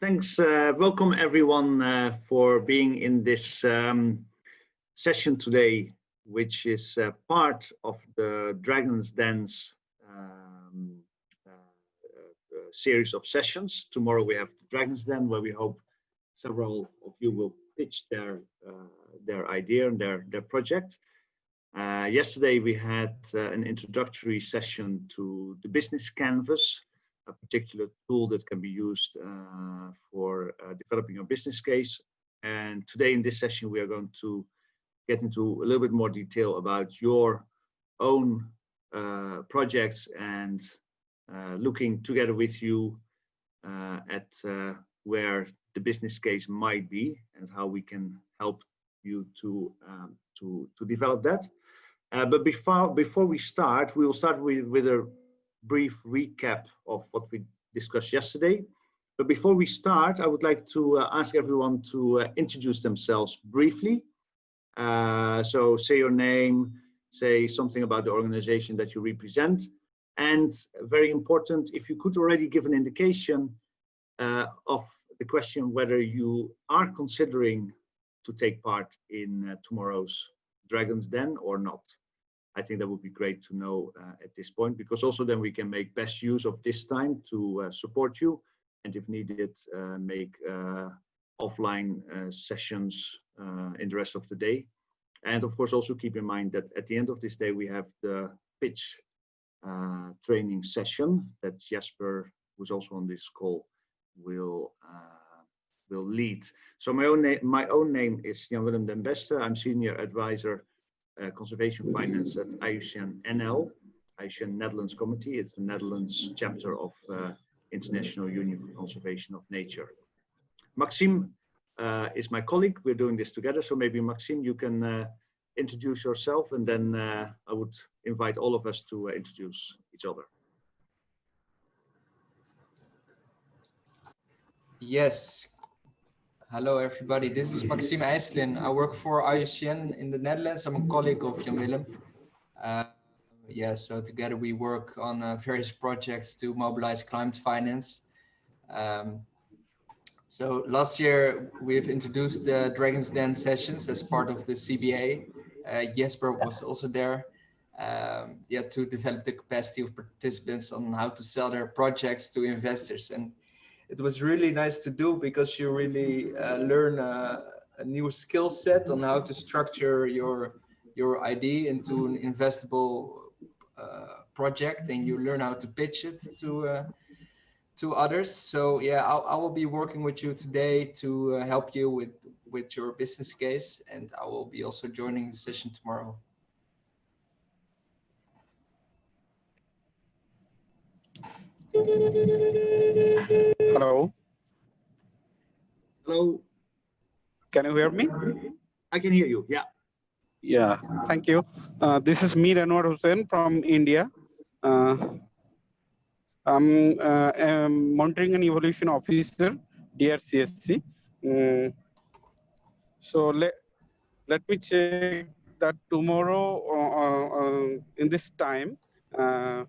thanks. Uh, welcome everyone uh, for being in this um, session today, which is uh, part of the Dragon's Den um, uh, uh, series of sessions. Tomorrow we have the Dragon's Den, where we hope several of you will pitch their uh, their idea and their their project. yesterday we had an introductory session to the business canvas, a particular tool that can be used uh, for uh, developing a business case. And today in this session, we are going to get into a little bit more detail about your own uh, projects and uh, looking together with you uh, at uh, where the business case might be and how we can help you to um, to to develop that. but before before we start, we will start with with a brief recap of what we discussed yesterday. But before we start, I would like to uh, ask everyone to uh, introduce themselves briefly. Uh, so say your name, say something about the organization that you represent. And very important, if you could already give an indication uh, of the question whether you are considering to take part in uh, tomorrow's Dragon's Den or not. I think that would be great to know uh, at this point, because also then we can make best use of this time to uh, support you, and if needed, uh, make uh, offline uh, sessions uh, in the rest of the day. And of course, also keep in mind that at the end of this day, we have the pitch training session that Jasper, who's also on this call, will will lead. So my own name, my own name is Jan Willem den Beste. I'm senior advisor uh, conservation finance at IUCN NL, IUCN Netherlands Committee. It's the Netherlands chapter of uh, International Union for Conservation of Nature. Maxime uh, is my colleague. We're doing this together. So maybe Maxime, you can uh, introduce yourself and then uh, I would invite all of us to uh, introduce each other. Yes, Hello, everybody. This is Maxime IJsselin. I work for IUCN in the Netherlands. I'm a colleague of Jan Willem. Uh, yeah, so together we work on uh, various projects to mobilize climate finance. Um, so last year we've introduced the Dragon's Den sessions as part of the CBA. Uh, Jesper was also there. Um, yeah, to develop the capacity of participants on how to sell their projects to investors. And it was really nice to do because you really uh, learn a, a, new skill set on how to structure your your idea into an investable uh, project and you learn how to pitch it to uh, to others. So yeah I'll, I will be working with you today to uh, help you with with your business case and I will be also joining the session tomorrow Hello. Hello. Can you hear me? I can hear you. Yeah. Yeah. Thank you. Uh, this is Mir Anwar Hussain from India. Uh, I'm, uh, I'm, monitoring and evolution officer, DRCSC. Um, so let let me check that tomorrow uh, uh, in this time uh,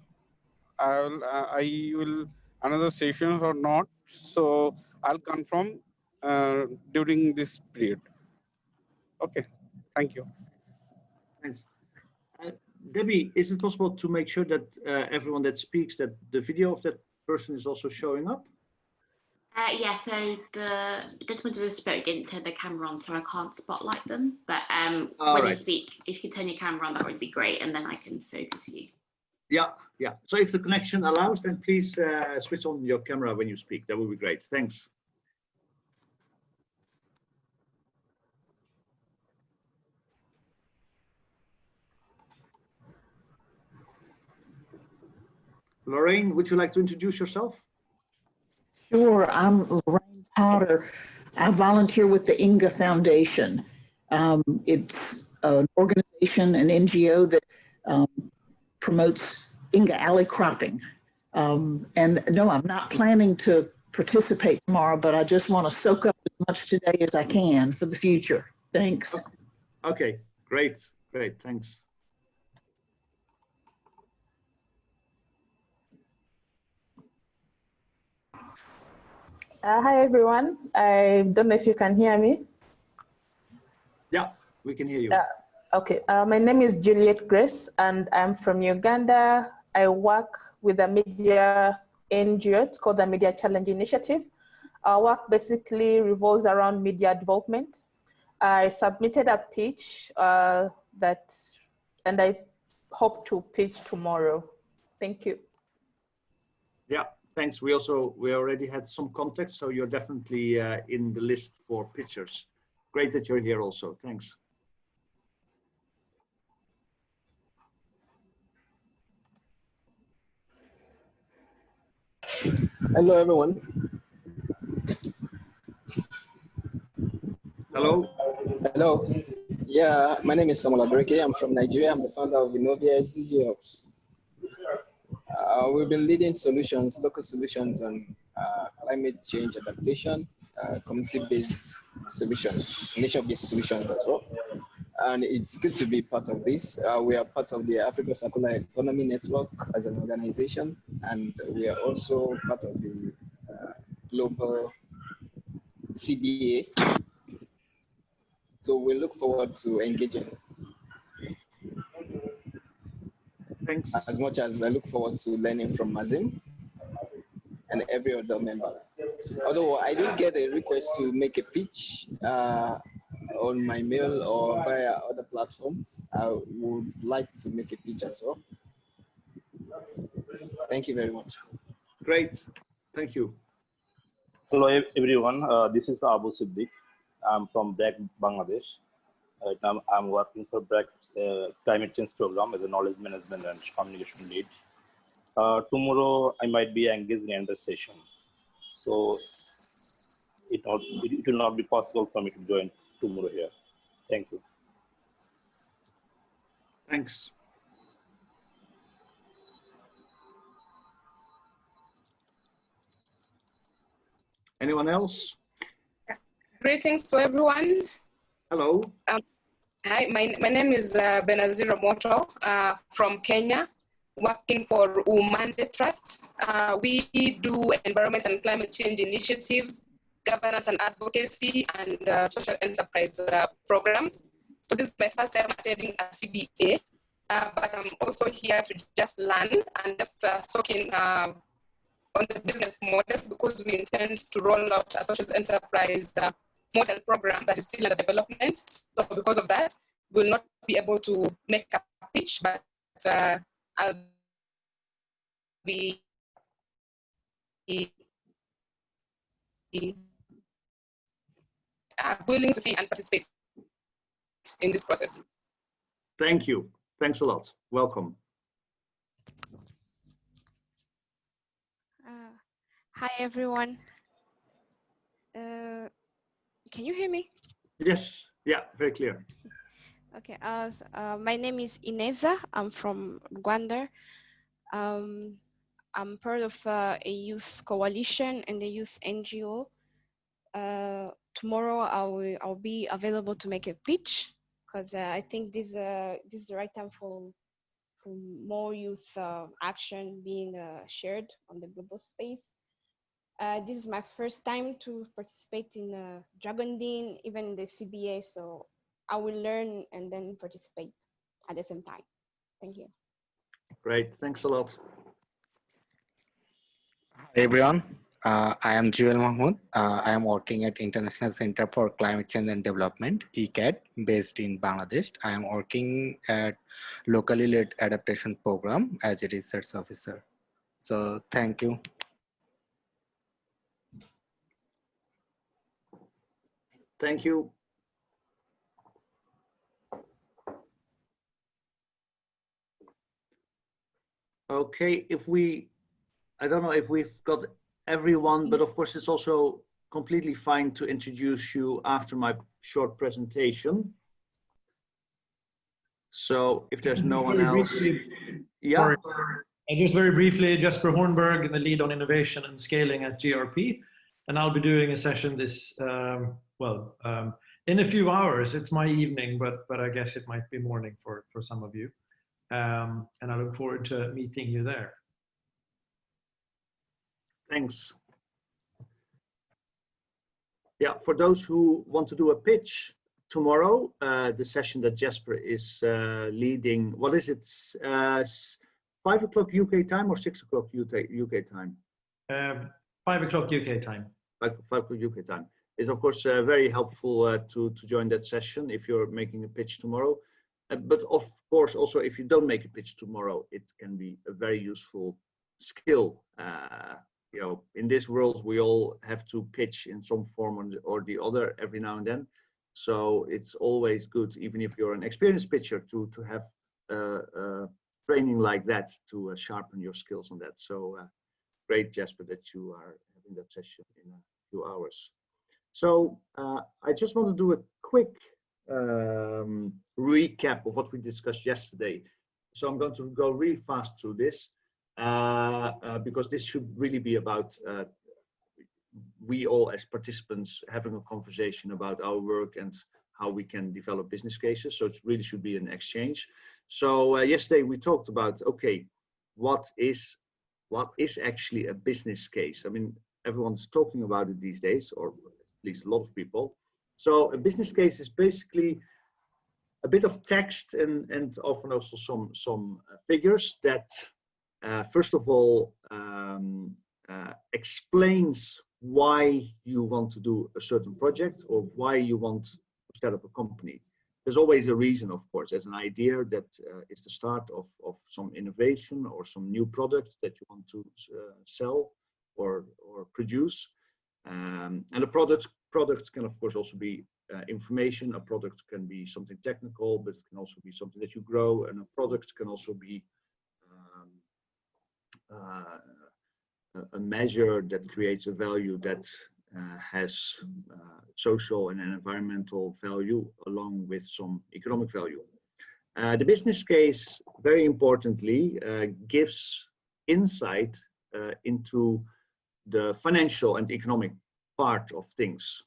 I will I will another session or not. So I'll confirm uh, during this period. Okay, thank you. Thanks. Uh, Debbie, is it possible to make sure that uh, everyone that speaks, that the video of that person is also showing up? Uh, yeah, so the gentleman just spoke didn't turn the camera on, so I can't spotlight them. But um, when right. you speak, if you could turn your camera on, that would be great, and then I can focus you. Yeah, yeah. So if the connection allows, then please uh, switch on your camera when you speak. That would be great. Thanks. Lorraine, would you like to introduce yourself? Sure, I'm Lorraine Potter. I volunteer with the Inga Foundation. Um, it's an organization, an NGO that um, promotes Inga alley cropping. Um, and no, I'm not planning to participate tomorrow, but I just want to soak up as much today as I can for the future. Thanks. Okay, great, great, thanks. Uh, hi, everyone. I don't know if you can hear me. Yeah, we can hear you. Uh, okay, uh, my name is Juliet Grace and I'm from Uganda. I work with a media NGO, it's called the Media Challenge Initiative. Our work basically revolves around media development. I submitted a pitch uh, that, and I hope to pitch tomorrow. Thank you. Yeah, thanks. We also, we already had some context, so you're definitely uh, in the list for pictures. Great that you're here also. Thanks. Hello, everyone. Hello. Hello. Yeah, my name is Samuel Abreke. I'm from Nigeria. I'm the founder of Innovia SDG Ops. Uh, we've been leading solutions, local solutions on uh, climate change adaptation, uh, community-based solutions, nation-based solutions as well. And it's good to be part of this. Uh, we are part of the Africa Circular Economy Network as an organization, and we are also part of the uh, global CBA. So we look forward to engaging Thanks. as much as I look forward to learning from Mazim and every other member. Although I did get a request to make a pitch uh, on my mail or via other platforms, I would like to make a pitch as well. Thank you very much. Great. Thank you. Hello everyone, uh, this is Abu Siddiq. I'm from BRAC, Bangladesh. Right now I'm working for BRAC's uh, climate change program as a knowledge management and communication lead. Uh, tomorrow I might be engaged in another session. So it, not, it, it will not be possible for me to join tomorrow here. Thank you. Thanks. Anyone else? Greetings to everyone. Hello. Hi, my, my name is uh, Benazir Moto uh, from Kenya, working for Umande Trust. Uh, we do environment and climate change initiatives, governance and advocacy, and uh, social enterprise uh, programs. So this is my first time attending a CBA, uh, but I'm also here to just learn and just uh, soak in uh, on the business models because we intend to roll out a social enterprise uh, model program that is still under development. So because of that, we'll not be able to make a pitch, but uh, I'll be uh, willing to see and participate in this process. Thank you. Thanks a lot. Welcome. Uh, hi everyone. Uh, can you hear me? Yes. Yeah, very clear. Okay. Uh, uh, my name is Ineza. I'm from Rwanda. Um, I'm part of uh, a youth coalition and a youth NGO. Tomorrow I will I'll be available to make a pitch because uh, I think this uh, this is the right time for for more youth uh, action being uh, shared on the global space. Uh, this is my first time to participate in uh, Dragon Dean, even in the CBA, so I will learn and then participate at the same time. Thank you. Great. Thanks a lot. Hi everyone, uh, I am Jewel Mahmood. Uh, I am working at International Center for Climate Change and Development, ICCCAD, based in Bangladesh. I am working at locally led adaptation program as a research officer. So thank you. Thank you. Okay, if we, I don't know if we've got everyone, but of course it's also completely fine to introduce you after my short presentation. So if there's no one else, briefly, yeah, sorry. Uh, Just very briefly, Jesper Hornberg, the lead on innovation and scaling at GRP. And I'll be doing a session this, um, well, um, in a few hours. It's my evening, but, but I guess it might be morning for, for some of you. Um, and I look forward to meeting you there. Thanks. yeah, for those who want to do a pitch tomorrow, uh, the session that Jasper is uh, leading, what is it, uh, 5 o'clock UK time or 6 o'clock UK UK time? Um, 5 o'clock UK time. 5, 5 o'clock UK time. Is of course uh, very helpful uh, to, to join that session if you're making a pitch tomorrow. Uh, but of course, also if you don't make a pitch tomorrow, it can be a very useful skill you know, in this world, we all have to pitch in some form or the other every now and then. So it's always good, even if you're an experienced pitcher, to to have uh, uh, training like that to uh, sharpen your skills on that. So uh, great, Jasper, that you are having that session in a few hours. So uh, I just want to do a quick um, recap of what we discussed yesterday. So I'm going to go really fast through this. Uh, uh, because this should really be about uh, we all as participants having a conversation about our work and how we can develop business cases. So it really should be an exchange. So uh, yesterday we talked about, okay, what is, what is actually a business case? I mean, everyone's talking about it these days, or at least a lot of people. So a business case is basically a bit of text and, and often also some, some figures that uh, first of all, um, uh, explains why you want to do a certain project or why you want to set up a company. There's always a reason, of course. There's an idea that uh, is the start of, of some innovation or some new product that you want to uh, sell or, or produce. Um, and a product, product can, of course, also be uh, information. A product can be something technical, but it can also be something that you grow. And a product can also be a measure that creates a value that uh, has uh, social and environmental value along with some economic value. Uh, the business case, very importantly, uh, gives insight uh, into the financial and economic part of things.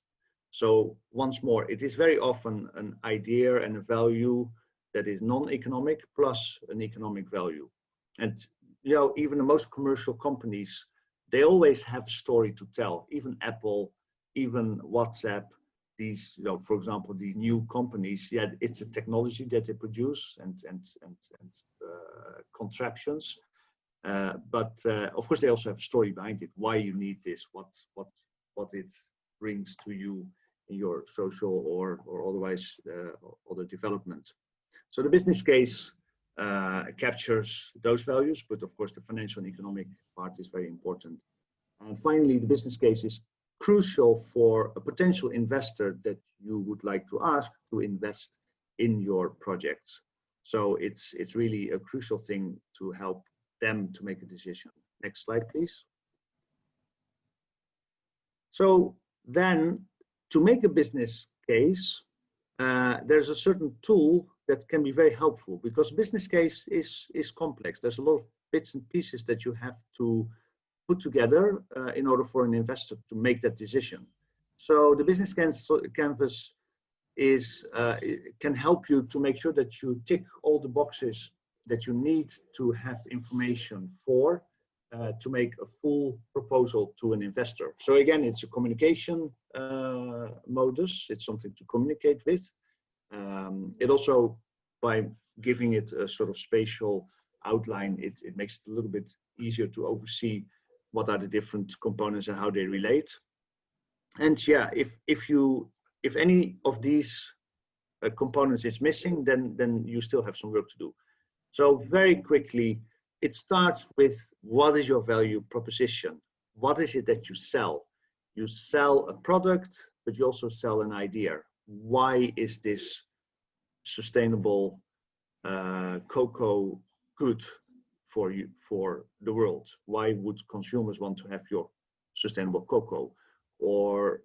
So once more, it is very often an idea and a value that is non-economic plus an economic value. And you know, even the most commercial companies, they always have a story to tell. Even Apple, even WhatsApp, these, you know, for example, these new companies, yeah, it's a technology that they produce and and and, and uh, contraptions. Uh, but uh, of course, they also have a story behind it. Why you need this? What what what it brings to you in your social or or otherwise uh, other development. So the business case uh, captures those values, but of course the financial and economic part is very important. And finally, the business case is crucial for a potential investor that you would like to ask to invest in your projects. So it's, it's really a crucial thing to help them to make a decision. Next slide, please. So then to make a business case, uh, there's a certain tool that can be very helpful because business case is is complex. There's a lot of bits and pieces that you have to put together uh, in order for an investor to make that decision. So the business canvas is uh, can help you to make sure that you tick all the boxes that you need to have information for uh, to make a full proposal to an investor. So again, it's a communication uh, modus. It's something to communicate with. Um, it also, by giving it a sort of spatial outline, it, it makes it a little bit easier to oversee what are the different components and how they relate. And yeah, if if you if any of these uh, components is missing, then then you still have some work to do. So very quickly, it starts with what is your value proposition? What is it that you sell? You sell a product, but you also sell an idea why is this sustainable uh, cocoa good for you for the world? Why would consumers want to have your sustainable cocoa? Or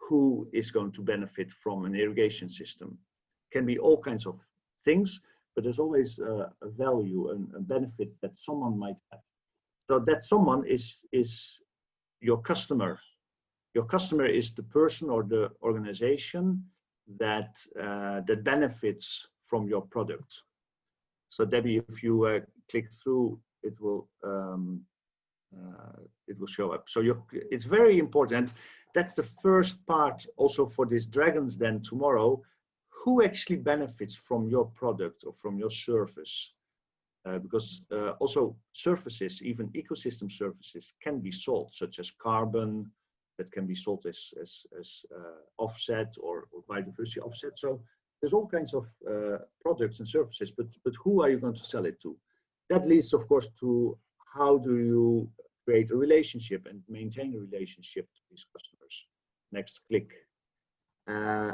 who is going to benefit from an irrigation system? Can be all kinds of things, but there's always a, a value and a benefit that someone might have. So that someone is is your customer. Your customer is the person or the organization that uh, that benefits from your product. So Debbie, if you uh, click through, it will um, uh, it will show up. So it's very important. that's the first part also for this Dragons Den tomorrow. Who actually benefits from your product or from your service? Uh, because uh, also services, even ecosystem services can be sold, such as carbon, that can be sold as, as, as uh, offset or, or, biodiversity offset. So there's all kinds of uh, products and services, but, but who are you going to sell it to? That leads, of course, to how do you create a relationship and maintain a relationship to these customers. Next click. Uh,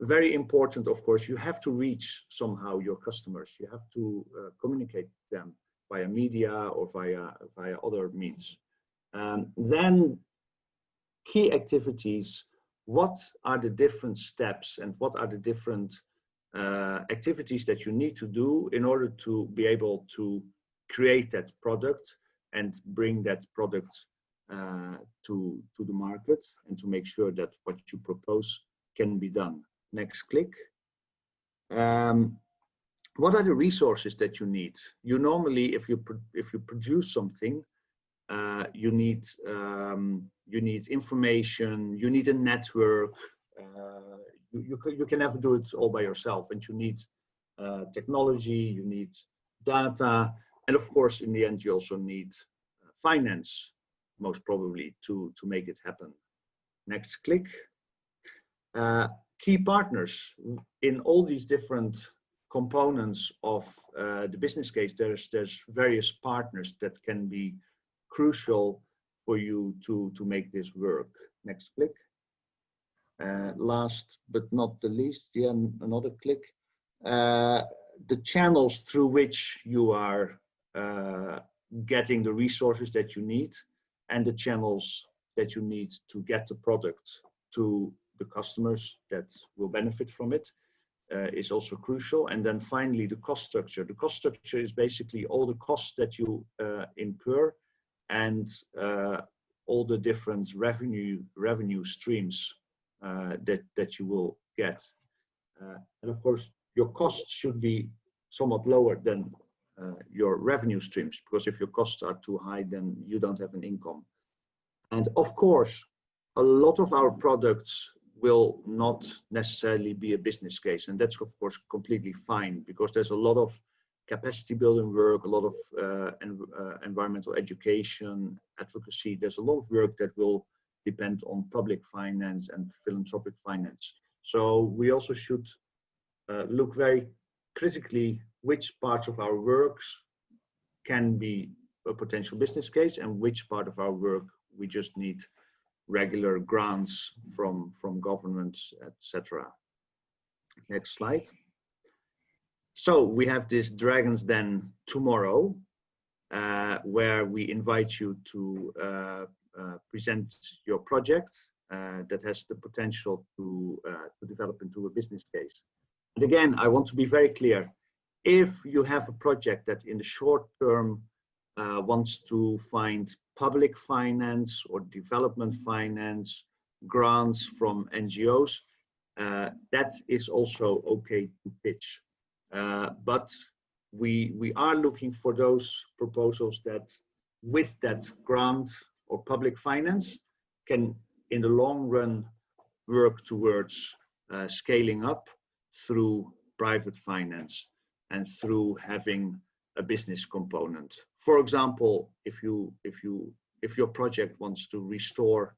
very important, of course, you have to reach somehow your customers. You have to uh, communicate them via media or via, via other means. Um, then key activities, what are the different steps and what are the different uh, activities that you need to do in order to be able to create that product and bring that product uh, to, to the market and to make sure that what you propose can be done. Next click. Um, what are the resources that you need? You normally, if you if you produce something, uh, you need um, you need information, you need a network. Uh, you, you, can, you can never do it all by yourself, and you need uh, technology, you need data, and of course, in the end, you also need uh, finance, most probably, to to make it happen. Next click. Uh, key partners in all these different components of uh, the business case there's there's various partners that can be crucial for you to to make this work next click uh, last but not the least yeah another click uh, the channels through which you are uh, getting the resources that you need and the channels that you need to get the product to the customers that will benefit from it uh, is also crucial. And then finally, the cost structure. The cost structure is basically all the costs that you uh, incur and uh, all the different revenue revenue streams uh, that that you will get. Uh, and of course, your costs should be somewhat lower than uh, your revenue streams because if your costs are too high, then you don't have an income. And of course, a lot of our products will not necessarily be a business case. And that's of course completely fine because there's a lot of capacity building work, a lot of uh, en uh, environmental education, advocacy. There's a lot of work that will depend on public finance and philanthropic finance. So we also should uh, look very critically which parts of our works can be a potential business case and which part of our work we just need regular grants from, from governments, etc. Next slide. So we have this Dragons Den tomorrow, uh, where we invite you to uh, uh, present your project uh, that has the potential to, uh, to develop into a business case. And again, I want to be very clear. If you have a project that in the short term uh, wants to find public finance or development finance, grants from NGOs, that is also okay to pitch. Uh, but we, we are looking for those proposals that with that grant or public finance can in the long run work towards uh, scaling up through private finance and through having a business component. For example, if you if you if your project wants to restore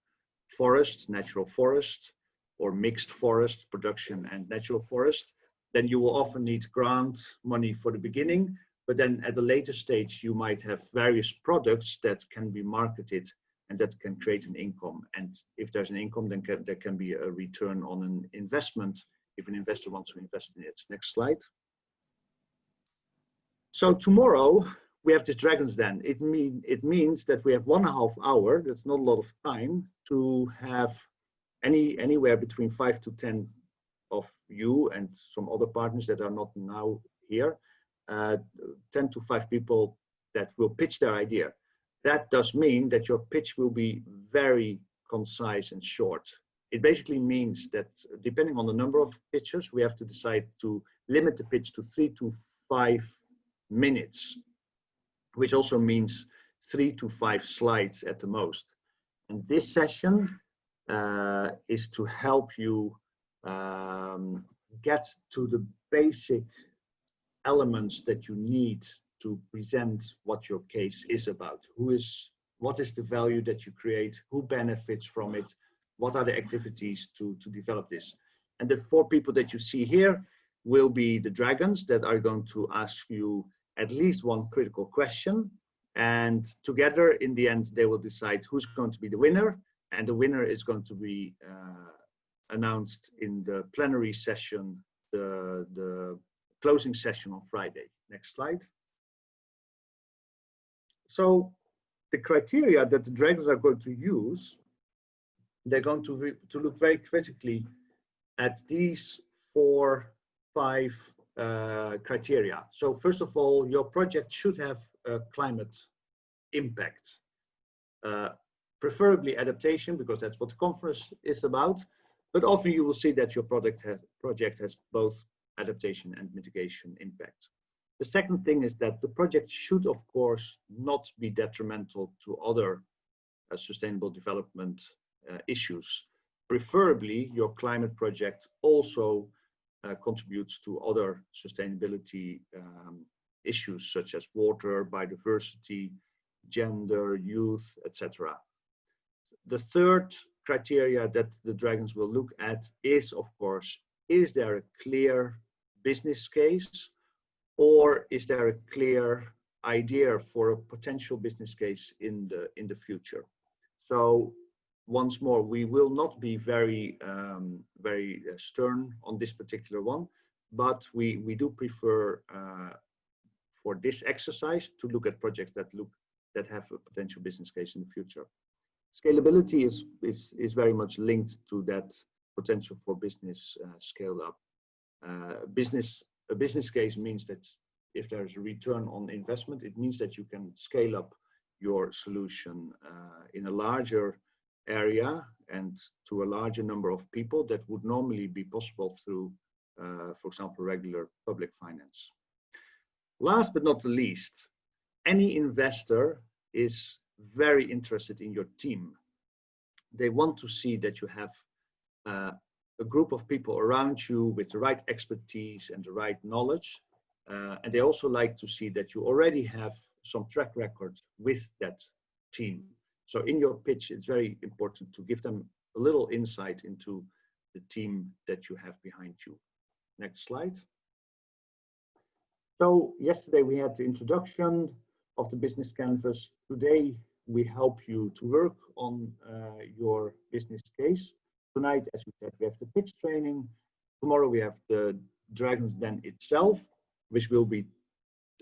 forest, natural forest, or mixed forest production and natural forest, then you will often need grant money for the beginning. But then at a later stage, you might have various products that can be marketed and that can create an income. And if there's an income, then can, there can be a return on an investment if an investor wants to invest in it. Next slide. So tomorrow we have this Dragon's Den. It mean it means that we have one and a half hour. That's not a lot of time to have any anywhere between five to ten of you and some other partners that are not now here. Uh, 10 to 5 people that will pitch their idea. That does mean that your pitch will be very concise and short. It basically means that depending on the number of pitches, we have to decide to limit the pitch to three to five minutes, which also means three to five slides at the most. And this session uh, is to help you um, get to the basic elements that you need to present what your case is about. Who is, what is the value that you create? Who benefits from it? What are the activities to, to develop this? And the four people that you see here will be the dragons that are going to ask you at least one critical question. And together in the end, they will decide who's going to be the winner. And the winner is going to be uh, announced in the plenary session, the, the closing session on Friday. Next slide. So the criteria that the dragons are going to use, they're going to, to look very critically at these four, five uh, criteria. So first of all, your project should have a climate impact. Uh, preferably adaptation, because that's what the conference is about. But often you will see that your product has, project has both adaptation and mitigation impact. The second thing is that the project should, of course, not be detrimental to other uh, sustainable development uh, issues. Preferably, your climate project also uh, contributes to other sustainability um, issues such as water, biodiversity, gender, youth, etc. The third criteria that the dragons will look at is, of course, is there a clear business case or is there a clear idea for a potential business case in the in the future? So once more we will not be very um, very uh, stern on this particular one but we we do prefer uh, for this exercise to look at projects that look that have a potential business case in the future scalability is is is very much linked to that potential for business uh, scale up uh, business a business case means that if there's a return on investment, it means that you can scale up your solution uh, in a larger area and to a larger number of people that would normally be possible through, uh, for example, regular public finance. Last but not the least, any investor is very interested in your team. They want to see that you have uh, a group of people around you with the right expertise and the right knowledge. Uh, and they also like to see that you already have some track record with that team. So in your pitch, it's very important to give them a little insight into the team that you have behind you. Next slide. So yesterday we had the introduction of the business canvas. Today we help you to work on uh, your business case. Tonight, as we said, we have the pitch training. Tomorrow we have the Dragons Den itself, which will be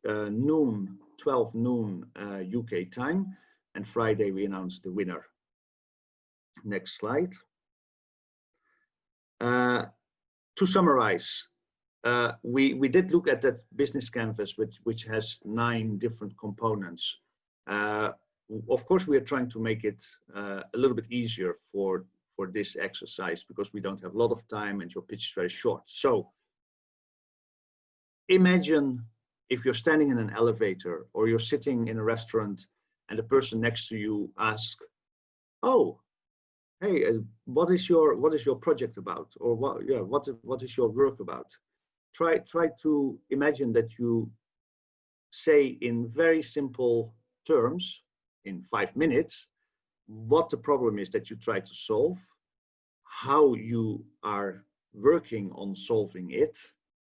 uh, noon, 12 noon uh, UK time. And Friday we announce the winner. Next slide. Uh, to summarize, uh, we, we did look at that business canvas, which, which has nine different components. Of course, we are trying to make it uh, a little bit easier for for this exercise because we don't have a lot of time and your pitch is very short. So imagine if you're standing in an elevator or you're sitting in a restaurant and the person next to you asks, oh, hey, uh, what is your what is your project about? Or what yeah, what what is your work about? Try try to imagine that you say in very simple terms in five minutes what the problem is that you try to solve, how you are working on solving it,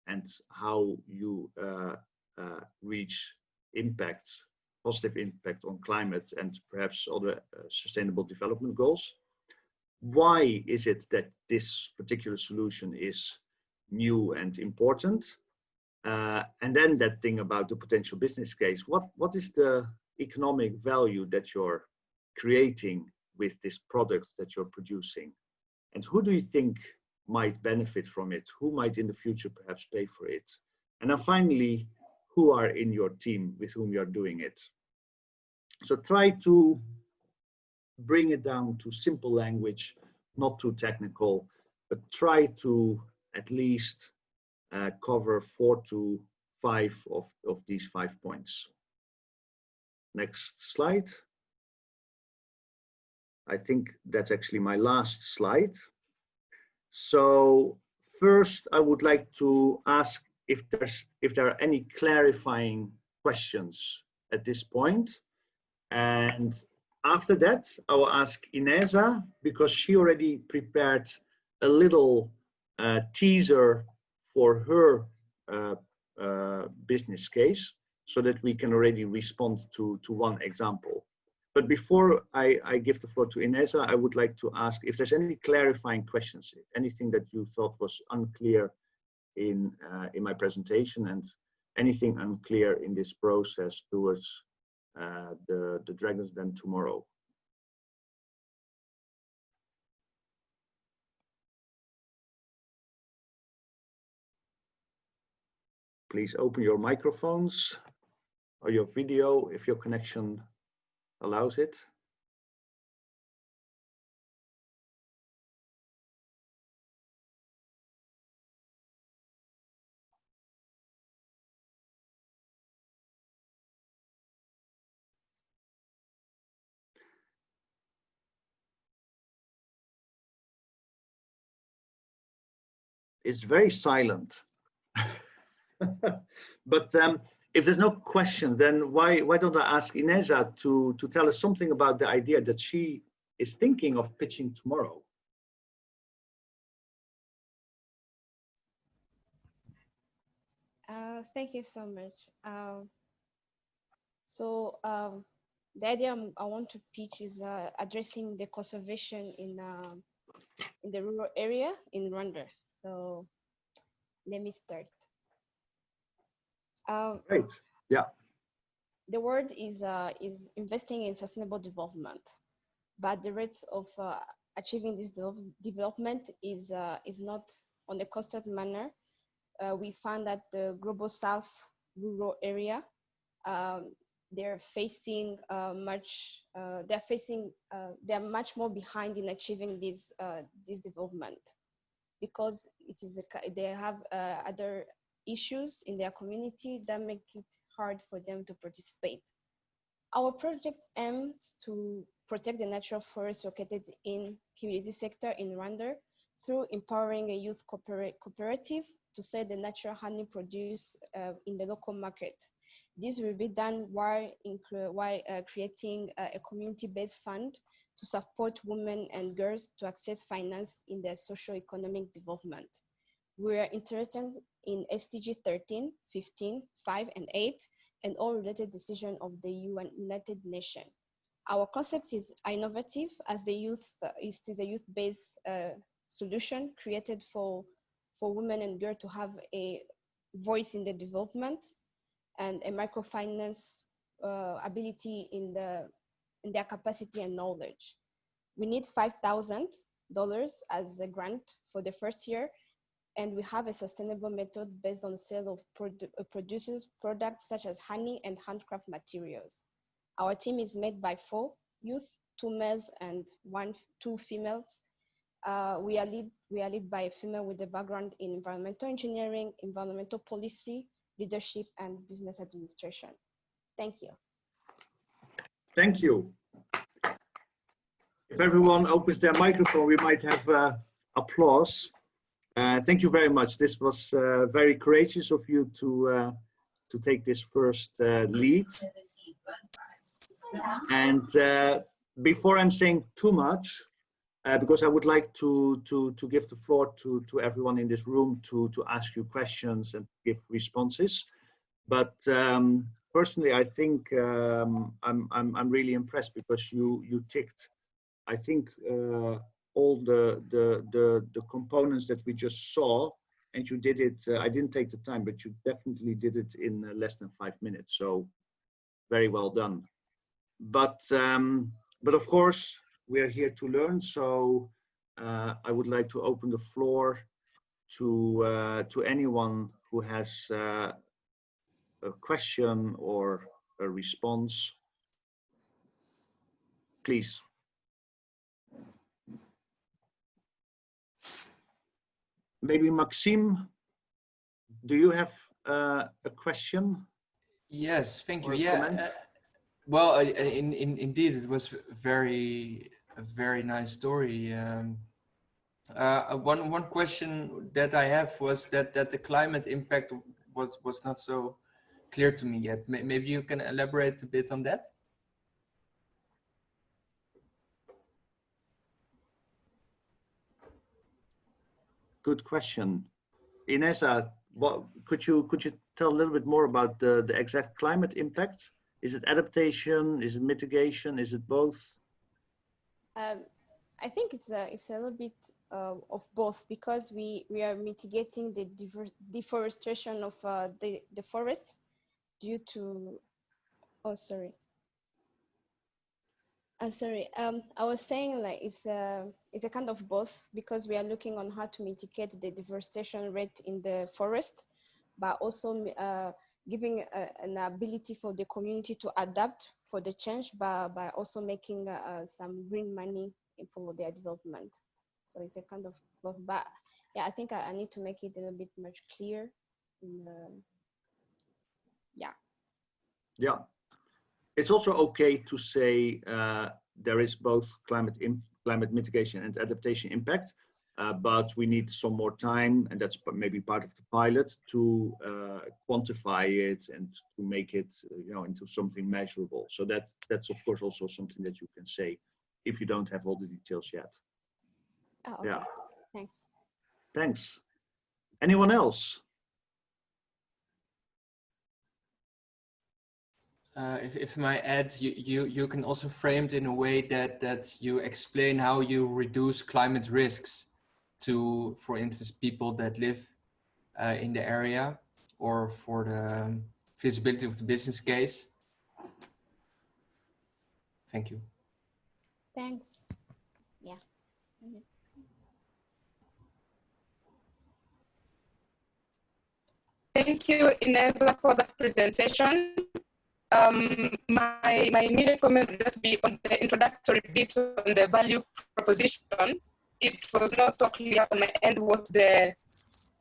and how you uh, uh, reach impact, positive impact on climate and perhaps other uh, sustainable development goals. Why is it that this particular solution is new and important? Uh, and then that thing about the potential business case. What what is the economic value that you're creating with this product that you're producing? And who do you think might benefit from it? Who might in the future perhaps pay for it? And then finally, who are in your team with whom you're doing it? So try to bring it down to simple language, not too technical, but try to at least uh, cover four to five of, of these five points. Next slide. I think that's actually my last slide. So first, I would like to ask if there's if there are any clarifying questions at this point. And after that, I will ask Ineza because she already prepared a little uh, teaser for her uh, uh, business case so that we can already respond to, to one example. But before I, I give the floor to Ineza, I would like to ask if there's any clarifying questions, anything that you thought was unclear in, uh, in my presentation and anything unclear in this process towards uh, the, the Dragons Den tomorrow. Please open your microphones or your video if your connection allows it. It's very silent. but um, if there's no question, then why why don't I ask Ineza to to tell us something about the idea that she is thinking of pitching tomorrow? Uh, thank you so much. Um, so um, the idea i want to pitch is uh, addressing the conservation in um, in the rural area in Rwanda. So let me start. Um, Great. Yeah. The word is uh, is investing in sustainable development, but the rates of uh, achieving this de development is uh, is not on a constant manner. Uh, we found that the global south rural area um, they're facing uh, much uh, they're facing they're much more behind in achieving this this development because it is a, they have other issues in their community that make it hard for them to participate. Our project aims to protect the natural forests located in Kibirizi sector in Rwanda through empowering a youth cooperative to sell the natural honey produced uh, in the local market. This will be done while, while uh, creating a community-based fund to support women and girls to access finance in their socio-economic development. We are interested in SDG 13, 15, 5, and 8, and all related decisions of the UN United Nations. Our concept is innovative as the youth uh, is, a youth-based uh, solution created for, for women and girls to have a voice in the development and a microfinance uh, ability in, the, in their capacity and knowledge. We need $5,000 as a grant for the first year and we have a sustainable method based on the sale of produ uh, producers products such as honey and handcraft materials. Our team is made by four youth, two males and one, two females. Uh, we, are lead, we are led by a female with a background in environmental engineering, environmental policy, leadership, and business administration. Thank you. Thank you. If everyone opens their microphone, we might have uh, applause. Uh, thank you very much. This was uh, very courageous of you to uh, to take this first uh, lead. And uh, before I'm saying too much, uh, because I would like to to to give the floor to to everyone in this room to to ask you questions and give responses. But um, personally, I think um, I'm I'm I'm really impressed because you you ticked, I think all the, the, the, the components that we just saw and you did it, uh, I didn't take the time, but you definitely did it in uh, less than five minutes. So very well done. But, um, but of course, we are here to learn. So uh, I would like to open the floor to, uh, to anyone who has uh, a question or a response. Please. Maybe Maxime, do you have uh, a question? Yes, thank you. Yeah. Uh, well, in, in, indeed, it was very a very nice story. Um, uh, one one question that I have was that that the climate impact was was not so clear to me yet. Maybe you can elaborate a bit on that. Good question. Ineza, what could you could you tell a little bit more about the the exact climate impact? Is it adaptation? Is it mitigation? Is it both? Um, I think it's a it's a little bit uh, of both because we we are mitigating the deforestation of uh, the the forest due to oh sorry I'm sorry. Um, I was saying like it's a it's a kind of both because we are looking on how to mitigate the deforestation rate in the forest, but also uh, giving a, an ability for the community to adapt for the change by by also making uh, uh, some green money for their development. So it's a kind of both. But yeah, I think I, I need to make it a little bit much clear. In, yeah. Yeah it's also okay to say uh, there is both climate climate mitigation and adaptation impact, uh, but we need some more time, and that's maybe part of the pilot to uh, quantify it and to make it, uh, you know, into something measurable. So that that's of course also something that you can say if you don't have all the details yet. Oh, okay. Yeah. Thanks. Thanks. Anyone else? Uh, if, if my add, you, you, you can also frame it in a way that, that you explain how you reduce climate risks to, for instance, people that live uh, in the area or for the feasibility of the business case. Thank you. Thanks. Yeah. Mm -hmm. Thank you, Ineza, for the presentation. Um, my, my immediate comment would just be on the introductory bit on the value proposition. It was not so clear on my end what the,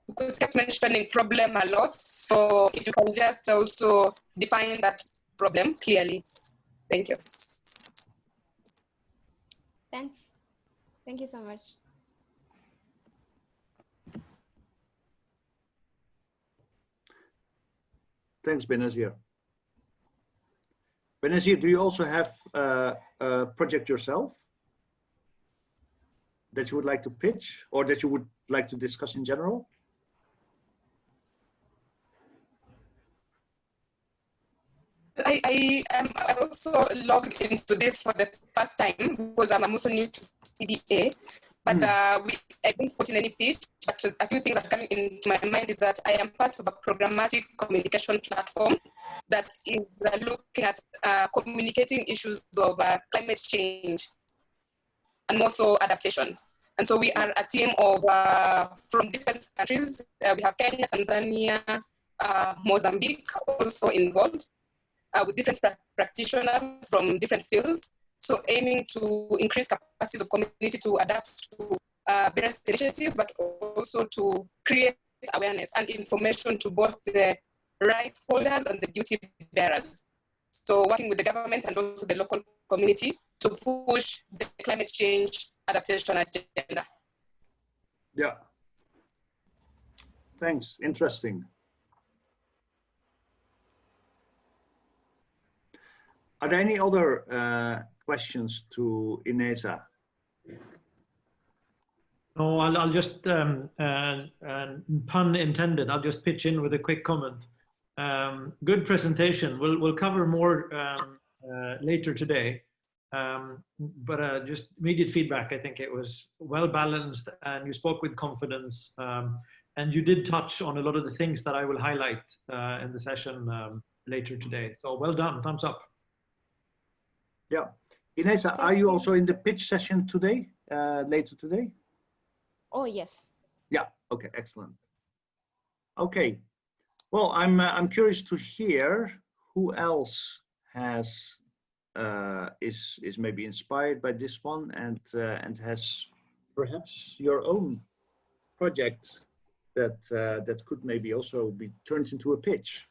because kept mentioning problem a lot. So if you can just also define that problem clearly. Thank you. Thanks. Thank you so much. Thanks, Benazir. Benazir, do you also have uh, a project yourself that you would like to pitch or that you would like to discuss in general? I, I, um, I also logged into this for the first time because I'm also new to CBA. But mm. uh, we, I didn't put in any pitch, but a few things that come into my mind is that I am part of a programmatic communication platform that is uh, looking at uh, communicating issues of uh, climate change and also adaptation. And so we are a team of uh, from different countries. Uh, we have Kenya, Tanzania, Mozambique also involved with different pra practitioners from different fields. So aiming to increase capacities of community to adapt to uh, various initiatives, but also to create awareness and information to both the right holders and the duty bearers. So working with the government and also the local community to push the climate change adaptation agenda. Yeah. Thanks, interesting. Are there any other uh, questions to Ineza? No, I'll, I'll just, um, uh, uh, pun intended, I'll just pitch in with a quick comment. Um, good presentation. We'll, we'll cover more um, uh, later today. Um, but uh, just immediate feedback, I think it was well balanced and you spoke with confidence. Um, and you did touch on a lot of the things that I will highlight uh, in the session um, later today. So well done, thumbs up. Yeah. Ineza, are you also in the pitch session today, uh, later today? Oh, yes. Yeah, okay, excellent. Okay, well, I'm, uh, I'm curious to hear who else has, uh, is, is maybe inspired by this one and, uh, and has perhaps your own project that, uh, that could maybe also be turned into a pitch.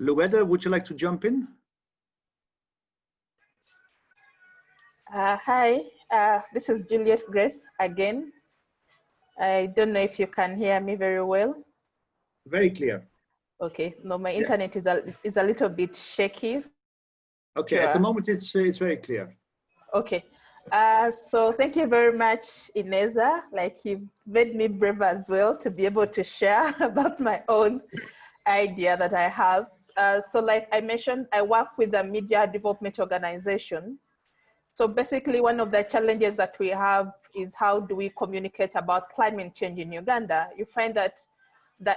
Lueda, would you like to jump in? Uh, hi, uh, this is Juliet Grace again. I don't know if you can hear me very well. Very clear. Okay, no, my internet yeah. is, a, is a little bit shaky. Okay, sure. at the moment it's, uh, it's very clear. Okay, uh, so thank you very much, Ineza. Like you made me brave as well to be able to share about my own idea that I have. Uh, so like I mentioned, I work with a media development organization so basically one of the challenges that we have is how do we communicate about climate change in Uganda? You find that the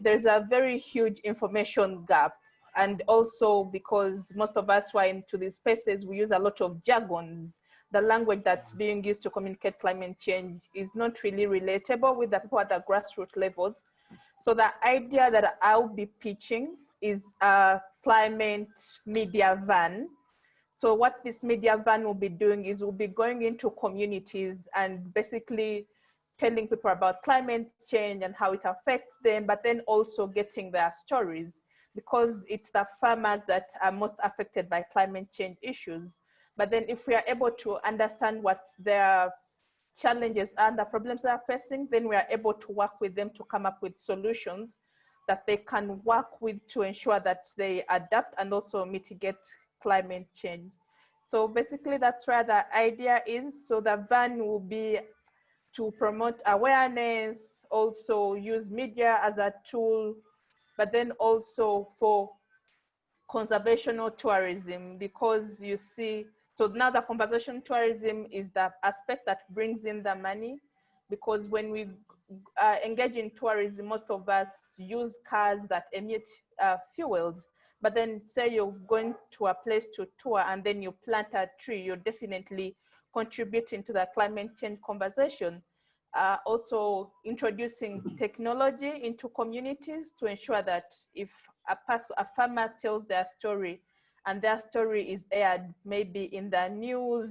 there's a very huge information gap. And also because most of us who are into these spaces, we use a lot of jargons. The language that's being used to communicate climate change is not really relatable with the people at the grassroots levels. So the idea that I'll be pitching is a climate media van so what this media van will be doing is we'll be going into communities and basically telling people about climate change and how it affects them, but then also getting their stories because it's the farmers that are most affected by climate change issues. But then if we are able to understand what their challenges and the problems they are facing, then we are able to work with them to come up with solutions that they can work with to ensure that they adapt and also mitigate climate change. So basically that's where the idea is. So the van will be to promote awareness, also use media as a tool, but then also for conservational tourism because you see, so now the conservation tourism is the aspect that brings in the money because when we uh, engage in tourism, most of us use cars that emit uh, fuels but then say you're going to a place to tour and then you plant a tree, you're definitely contributing to the climate change conversation. Uh, also introducing technology into communities to ensure that if a, a farmer tells their story and their story is aired maybe in the news,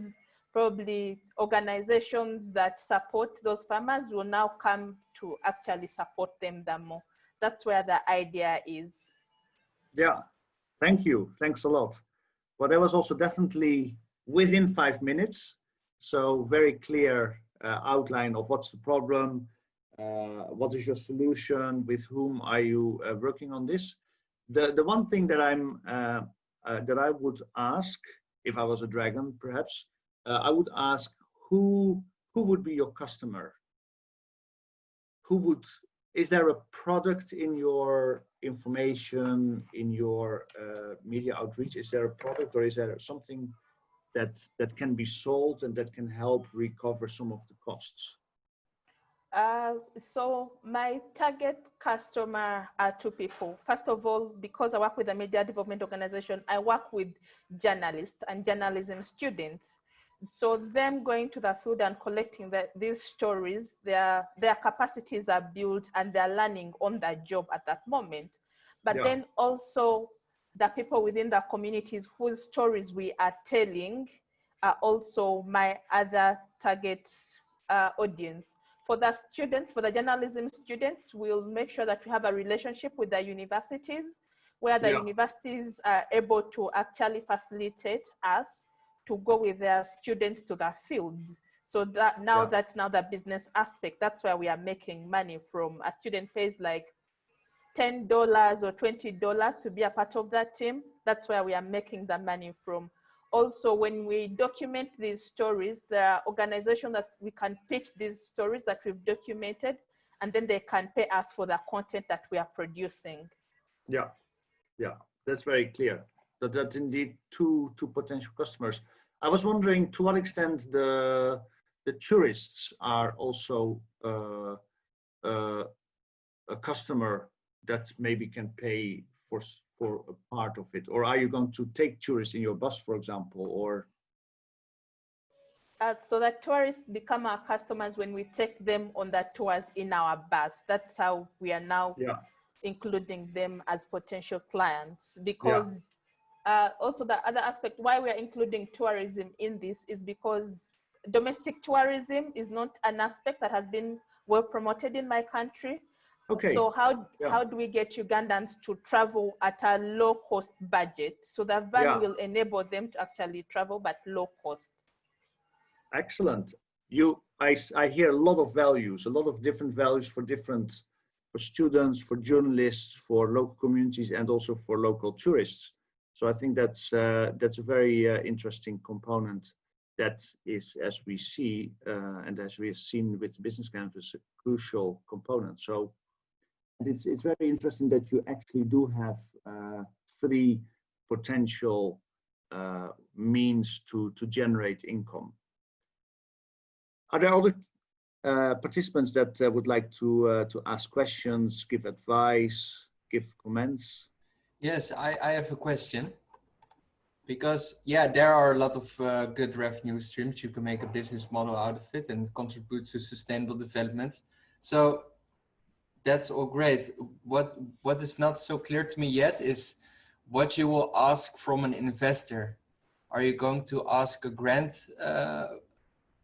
probably organizations that support those farmers will now come to actually support them the more. That's where the idea is. Yeah, Thank you. Thanks a lot. Well, that was also definitely within five minutes. So very clear uh, outline of what's the problem, uh, what is your solution, with whom are you uh, working on this. The, the one thing that I'm uh, uh, that I would ask, if I was a dragon, perhaps, uh, I would ask who who would be your customer? Who would is there a product in your information in your uh, media outreach is there a product or is there something that that can be sold and that can help recover some of the costs uh, so my target customer are two people. First of all, because I work with a media development organization, I work with journalists and journalism students so them going to the field and collecting the, these stories, their, their capacities are built and they're learning on the job at that moment. But yeah. then also the people within the communities whose stories we are telling are also my other target uh, audience. For the students, for the journalism students, we'll make sure that we have a relationship with the universities where the yeah. universities are able to actually facilitate us to go with their students to the fields. So that now yeah. that's now the business aspect. That's where we are making money from. A student pays like $10 or $20 to be a part of that team. That's where we are making the money from. Also, when we document these stories, there are organizations that we can pitch these stories that we've documented, and then they can pay us for the content that we are producing. Yeah, yeah, that's very clear that that indeed two two potential customers. I was wondering to what extent the the tourists are also uh, uh, a customer that maybe can pay for for a part of it, or are you going to take tourists in your bus, for example, or? Uh, so that tourists become our customers when we take them on the tours in our bus. That's how we are now yeah. including them as potential clients because yeah uh, also the other aspect why we are including tourism in this is because domestic tourism is not an aspect that has been well promoted in my country. Okay. So how Yeah. how do we get Ugandans to travel at a low cost budget? So that van Yeah. will enable them to actually travel but low cost. Excellent. You, I, I hear a lot of values, a lot of different values for different, for students, for journalists, for local communities, and also for local tourists. So I think that's uh, that's a very uh, interesting component. That is, as we see, uh, and as we have seen with business canvas, a crucial component. So it's it's very interesting that you actually do have uh, three potential uh, means to to generate income. Are there other uh, participants that would like to to ask questions, give advice, give comments? Yes, I, I have a question. Because, yeah, there are a lot of uh, good revenue streams. You can make a business model out of it and contribute to sustainable development. So that's all great. What What is not so clear to me yet is what you will ask from an investor. Are you going to ask a grant uh,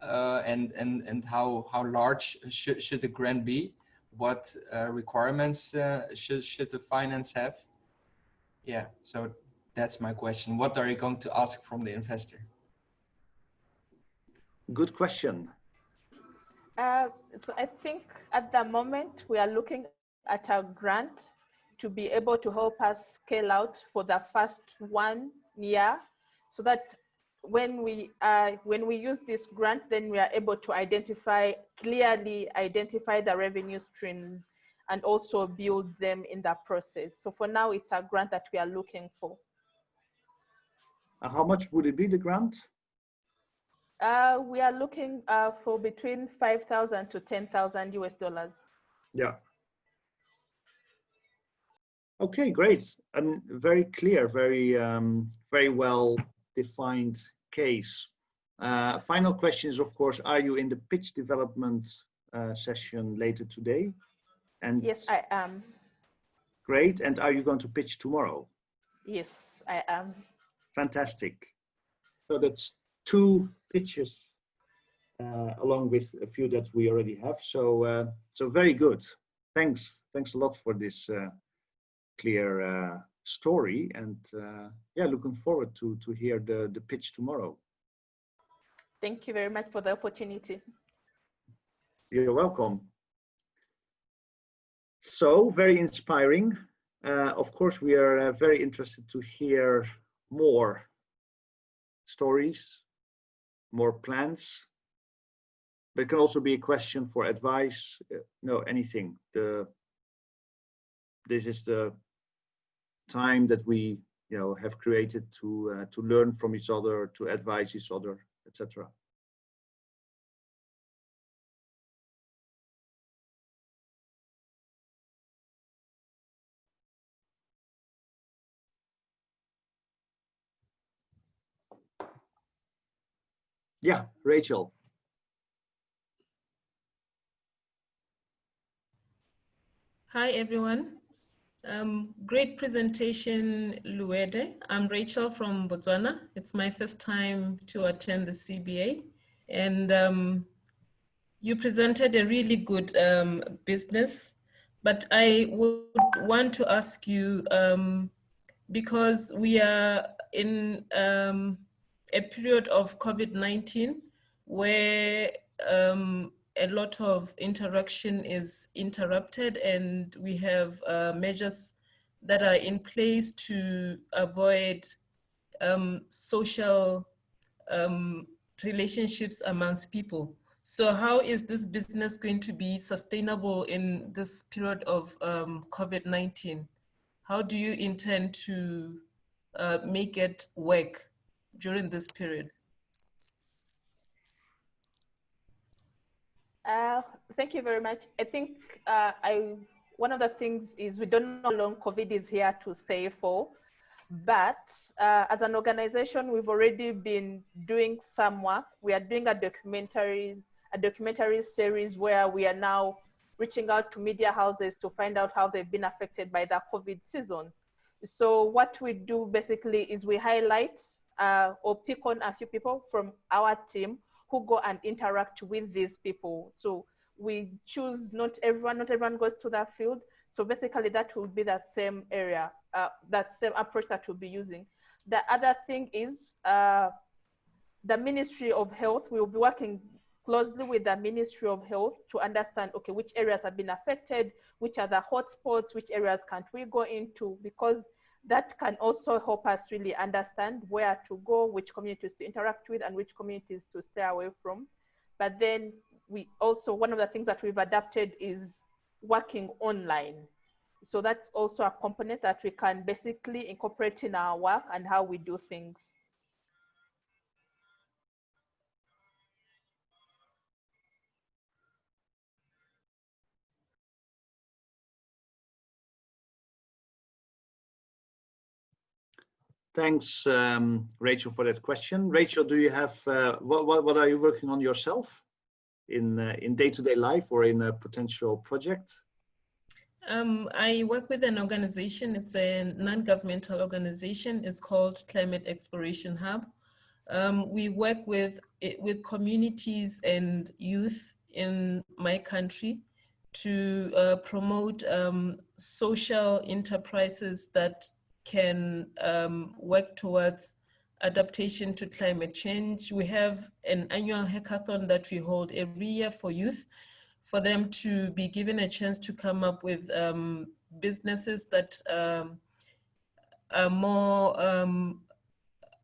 uh, and, and, and how, how large should, should the grant be? What uh, requirements uh, should, should the finance have? Yeah, so that's my question. What are you going to ask from the investor? Good question. Uh, so I think at the moment we are looking at a grant to be able to help us scale out for the first one year so that when we uh, when we use this grant then we are able to identify clearly identify the revenue streams and also build them in that process so for now it's a grant that we are looking for Uh, how much would it be, the grant? uh, we are looking uh, for between 5000 to 10000 us dollars Yeah. Okay, great. And very clear, very, um, very well defined case. Uh, final question is, of course, are you in the pitch development uh, session later today? And yes i am great. And are you going to pitch tomorrow? yes i am Fantastic. So that's two pitches uh, along with a few that we already have. So, uh, so very good. Thanks. Thanks a lot for this uh, clear uh, story. And uh, yeah, looking forward to to hear the the pitch tomorrow. Thank you very much for the opportunity. You're welcome. So very inspiring. Uh, of course, we are uh, very interested to hear more stories, more plans. But it can also be a question for advice. uh, no, anything. The this is the time that we, you know, have created to uh, to learn from each other, to advise each other, etc. Yeah, Rachel. Hi, everyone. Um, great presentation, Luede. I'm Rachel from Botswana. It's my first time to attend the CBA. And um, you presented a really good um, business, but I would want to ask you, um, because we are in um, a period of COVID-19 where um, a lot of interaction is interrupted and we have uh, measures that are in place to avoid um, social um, relationships amongst people. So how is this business going to be sustainable in this period of um, COVID-19? How do you intend to uh, make it work during this period? Uh, thank you very much. I think uh, I one of the things is we don't know how long COVID is here to stay for, but uh, as an organization, we've already been doing some work. We are doing a documentary, a documentary series where we are now reaching out to media houses to find out how they've been affected by the COVID season. So what we do basically is we highlight uh, or pick on a few people from our team who go and interact with these people. So we choose not everyone, not everyone goes to that field. So basically that will be the same area, uh, that same approach that we'll be using. The other thing is uh, the Ministry of Health, we will be working closely with the Ministry of Health to understand, okay, which areas have been affected, which are the hotspots, which areas can't we go into, because that can also help us really understand where to go, which communities to interact with, and which communities to stay away from. But then we also, one of the things that we've adapted is working online. So that's also a component that we can basically incorporate in our work and how we do things. Thanks, um, Rachel, for that question. Rachel, do you have, uh, what, what, what, are you working on yourself in uh, in day-to-day -day life or in a potential project? Um, I work with an organization, it's a non-governmental organization, it's called Climate Exploration Hub. Um, we work with, with communities and youth in my country to uh, promote um, social enterprises that can um, work towards adaptation to climate change. We have an annual hackathon that we hold every year for youth, for them to be given a chance to come up with um, businesses that um, are more um,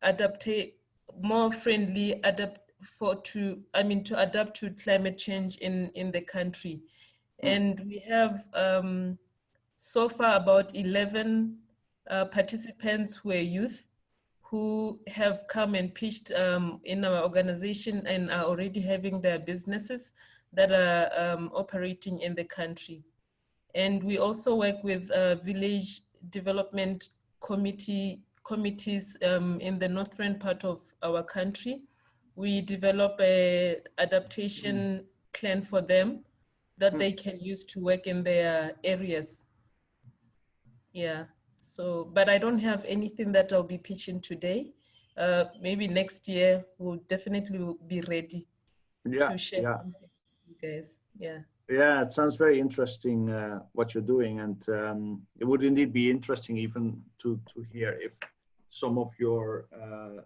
adaptate, more friendly, adapt for to, I mean, to adapt to climate change in, in the country. Mm. And we have um, so far about 11 uh, participants who are youth who have come and pitched um, in our organization and are already having their businesses that are um, operating in the country. And we also work with uh, village development committee committees um, in the northern part of our country. We develop a adaptation plan for them that they can use to work in their areas. Yeah. So, but I don't have anything that I'll be pitching today. Uh, maybe next year we'll definitely be ready yeah, to share yeah. you guys. Yeah. Yeah, it sounds very interesting uh, what you're doing, and um, it would indeed be interesting even to to hear if some of your uh,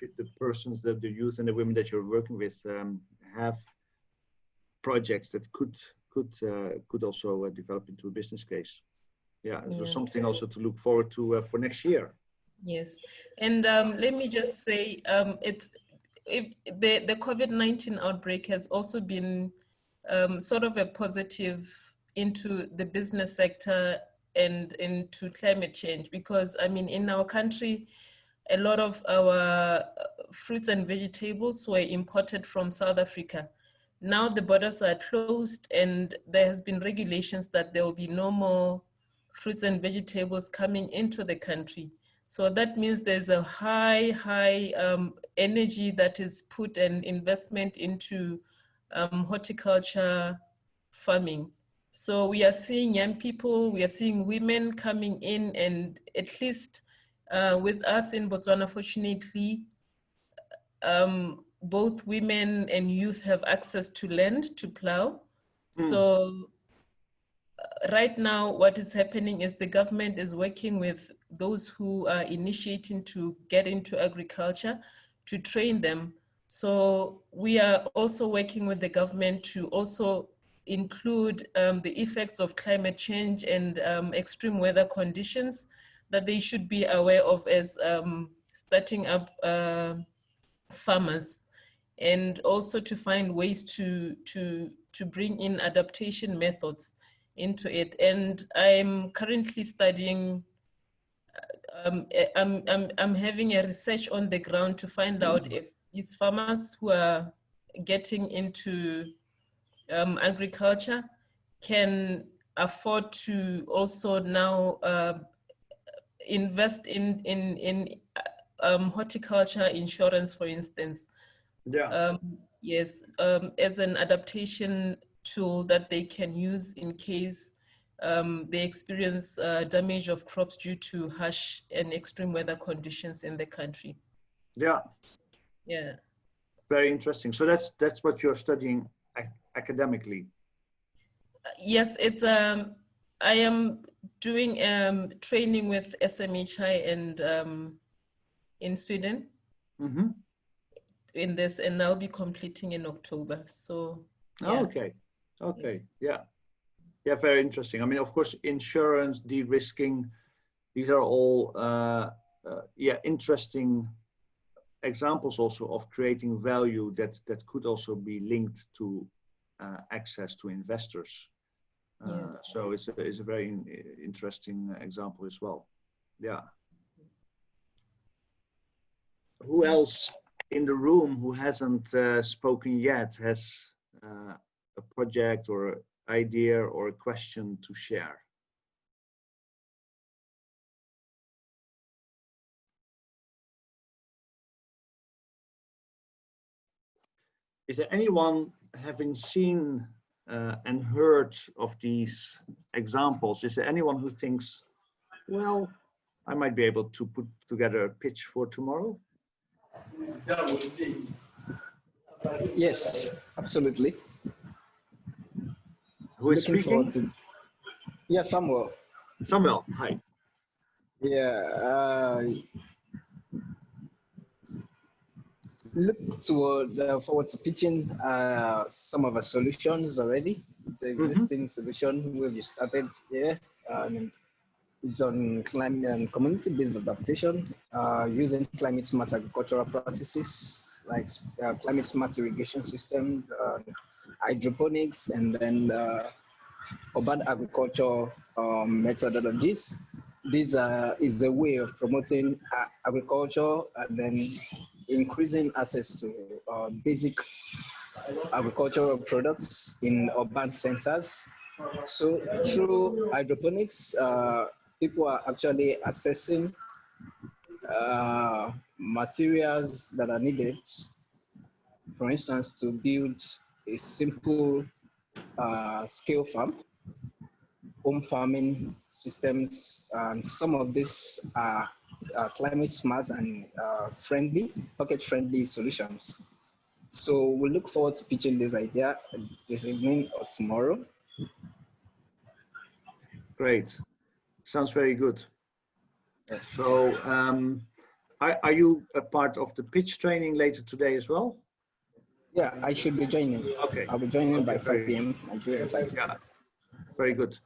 the persons, the, the youth and the women that you're working with um, have projects that could could uh, could also uh, develop into a business case yeah, so yeah. something also to look forward to uh, for next year. Yes, and um, let me just say, um, it's if the the COVID nineteen outbreak has also been um, sort of a positive into the business sector and into climate change because I mean in our country, a lot of our uh, fruits and vegetables were imported from South Africa. Now the borders are closed and there has been regulations that there will be no more fruits and vegetables coming into the country. So that means there's a high, high um, energy that is put and investment into um, horticulture farming. So we are seeing young people, we are seeing women coming in and at least uh, with us in Botswana, fortunately, um, both women and youth have access to land to plow. Mm. So right now, what is happening is the government is working with those who are initiating to get into agriculture to train them. So we are also working with the government to also include um, the effects of climate change and um, extreme weather conditions that they should be aware of as um, starting up uh, farmers and also to find ways to, to, to bring in adaptation methods into it. And I'm currently studying, um, I'm, I'm, I'm having a research on the ground to find out mm-hmm. if these farmers who are getting into um, agriculture can afford to also now uh, invest in, in, in um, horticulture insurance, for instance. Yeah. Um, yes, um, as an adaptation tool that they can use in case um, they experience uh, damage of crops due to harsh and extreme weather conditions in the country. Yeah. Yeah. Very interesting. So that's that's what you're studying ac academically. yes, it's um, I am doing um, training with SMHI and um, in Sweden. Mm -hmm. In this, and I'll be completing in October. So. Yeah. Oh, okay. Okay. Yeah. Yeah. Very interesting. I mean, of course, insurance, de-risking, these are all uh, uh, yeah interesting examples also of creating value that that could also be linked to uh, access to investors. Uh, yeah. So it's a, it's a very interesting example as well. Yeah. Who else in the room who hasn't uh, spoken yet has uh, a project or idea or a question to share? Is there anyone having seen uh, and heard of these examples, is there anyone who thinks, well, I might be able to put together a pitch for tomorrow? Yes, absolutely. Who is Looking speaking? To... Yeah, Samuel. Samuel, hi. Yeah, uh, look toward uh, forward to pitching uh, some of our solutions already. It's an mm-hmm. existing mm -hmm. solution we've started here. Um, it's on climate and community-based adaptation uh, using climate smart agricultural practices like uh, climate smart irrigation systems, uh, hydroponics, and then uh, urban agriculture um, methodologies. This is a way of promoting agriculture and then increasing access to uh, basic agricultural products in urban centers. So through hydroponics, uh, people are actually assessing uh, materials that are needed, for instance, to build a simple uh, scale farm, home farming systems, and some of these are uh, climate smart and uh, friendly, pocket friendly solutions. So we look forward to pitching this idea this evening or tomorrow. Great. Sounds very good. So um, are, are you a part of the pitch training later today as well? Yeah, I should be joining. Okay. I'll be joining by 5 p.m. Nigeria time. Yeah, very good.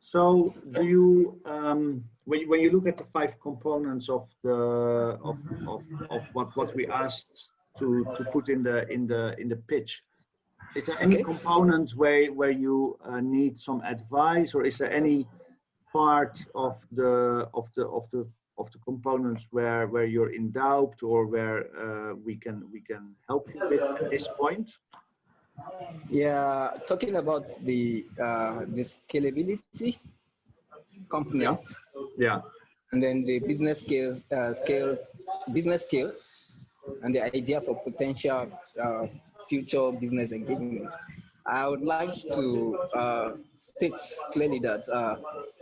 So do you, um, when, you, when you look at the five components of the of, of, of what, what we asked to, to put in the in the in the pitch, is there any okay. component where where you uh, need some advice, or is there any part of the of the of the of the components where where you're in doubt or where uh, we can we can help you with at this point? Yeah, talking about the uh, the scalability component. Yeah. And then the business scales, uh, scale, business skills, and the idea for potential uh, future business engagement. I would like to uh, state clearly that uh,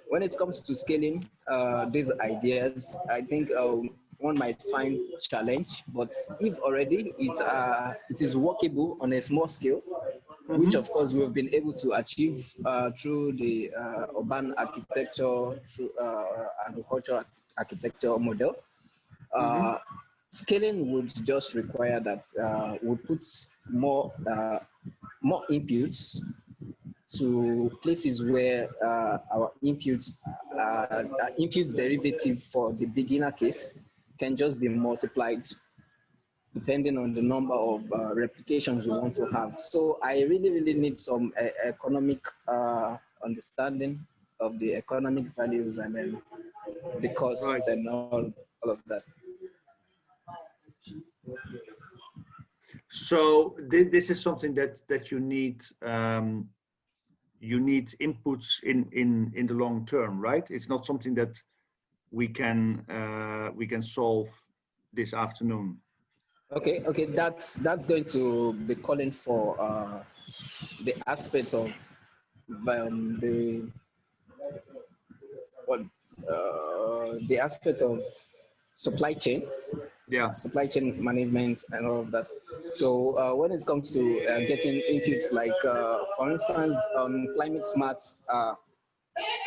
when it comes to scaling uh, these ideas, I think um, one might find challenge, but if already it, uh, it is workable on a small scale, mm -hmm. which of course we've been able to achieve uh, through the uh, urban architecture, through uh, agricultural architecture model, mm -hmm. scaling would just require that uh, we put more, more inputs to places where our inputs, inputs derivative for the beginner case can just be multiplied depending on the number of uh, replications you want to have. So I really, really need some uh, economic uh, understanding of the economic values and then the costs right. and all, all of that. So th this is something that that you need um, you need inputs in in in the long term, right? It's not something that we can uh, we can solve this afternoon. Okay, okay, that's that's going to be calling for uh, the aspect of um, the what uh, the aspect of supply chain yeah, supply chain management and all of that. So uh, when it comes to uh, getting inputs like, uh, for instance, um, climate smart uh,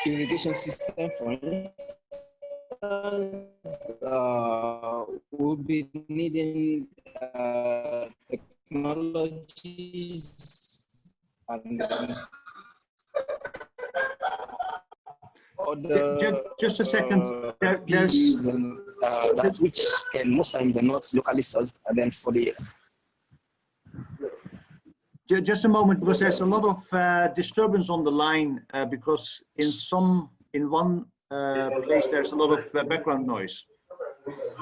irrigation system, for instance, uh, we'll be needing uh, technologies and um, just, just a second. Uh, there, there's and, uh, that which can most times are not locally sourced, and then for the just a moment because there's a lot of uh, disturbance on the line uh, because in some in one uh, place there's a lot of uh, background noise.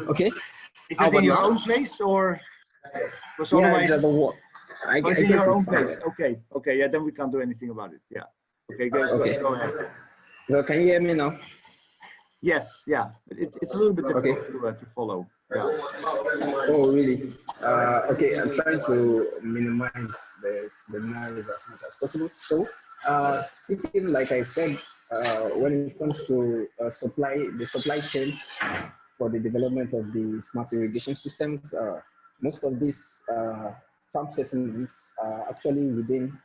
Okay. Is that in your own place or? Because otherwise, yeah, the I, guess in your own place. Okay. Okay. Yeah. Then we can't do anything about it. Yeah. Okay. Go, okay. go ahead. So can you hear me now? Yes, yeah. It, it's a little bit difficult okay. to, uh, to follow. Yeah. Oh, really? Uh, okay, I'm trying to minimize the, the noise as much as possible. So, uh, speaking, like I said, uh, when it comes to uh, supply, the supply chain for the development of the smart irrigation systems, uh, most of these uh, farm settlements are actually within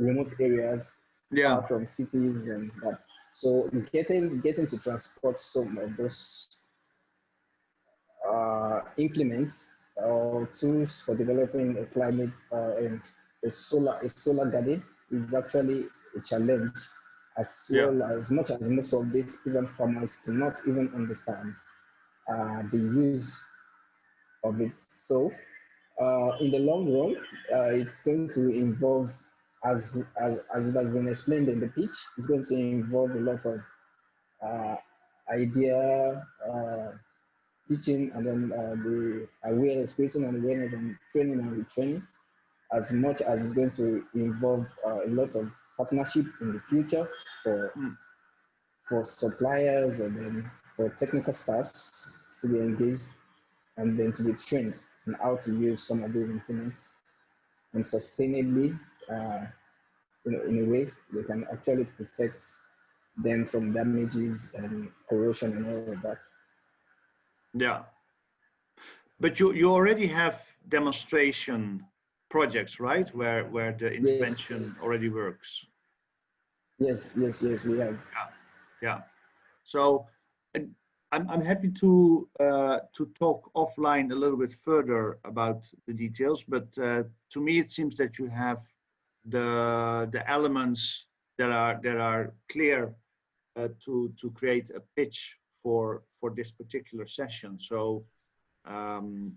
remote areas yeah. from cities and that. So getting getting to transport some of those uh, implements or tools for developing a climate uh, and a solar a solar garden is actually a challenge as Yeah. well as much as most of these peasant farmers do not even understand uh, the use of it. So uh, in the long run, uh, it's going to involve, as, as, as it has been explained in the pitch, it's going to involve a lot of uh, idea, uh, teaching, and then uh, the awareness, creating an awareness and training and retraining, as much as it's going to involve uh, a lot of partnership in the future for for suppliers and then for technical staffs to be engaged and then to be trained on how to use some of these implements and sustainably uh, you know, in a way they can actually protect them from damages and corrosion and all of that. Yeah. But you, you already have demonstration projects, right? Where, where the intervention already works. Yes, yes, yes, we have. Yeah, yeah. So and I'm, I'm happy to uh, to talk offline a little bit further about the details, but uh, to me it seems that you have the the elements that are that are clear uh, to to create a pitch for for this particular session. So, um,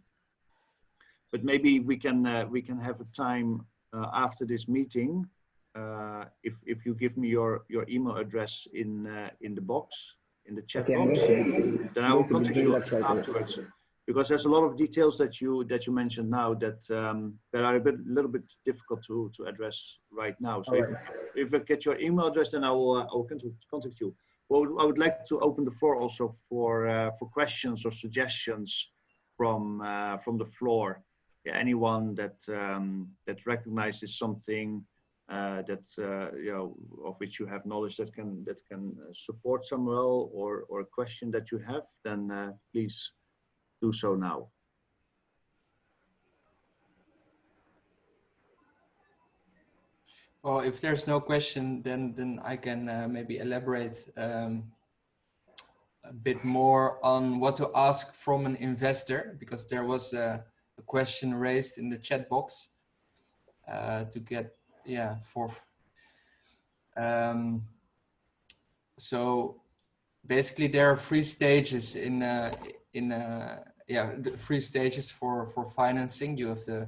but maybe we can uh, we can have a time uh, after this meeting uh, if if you give me your your email address in uh, in the box in the chat Okay, box, then I will contact you afterwards. Because there's a lot of details that you that you mentioned now that um, that are a bit little bit difficult to to address right now. So if, Alright. if I get your email address, then I will uh, I will contact contact you. Well, I would like to open the floor also for uh, for questions or suggestions from uh, from the floor. Yeah, anyone that um, that recognizes something uh, that uh, you know of which you have knowledge that can that can uh, support Samuel or or a question that you have, then uh, please do so now. Well, if there's no question, then then I can uh, maybe elaborate um, a bit more on what to ask from an investor, because there was a, a question raised in the chat box uh, to get, yeah, for. Um, so basically, there are three stages in uh, in uh, yeah the three stages for for financing. You have the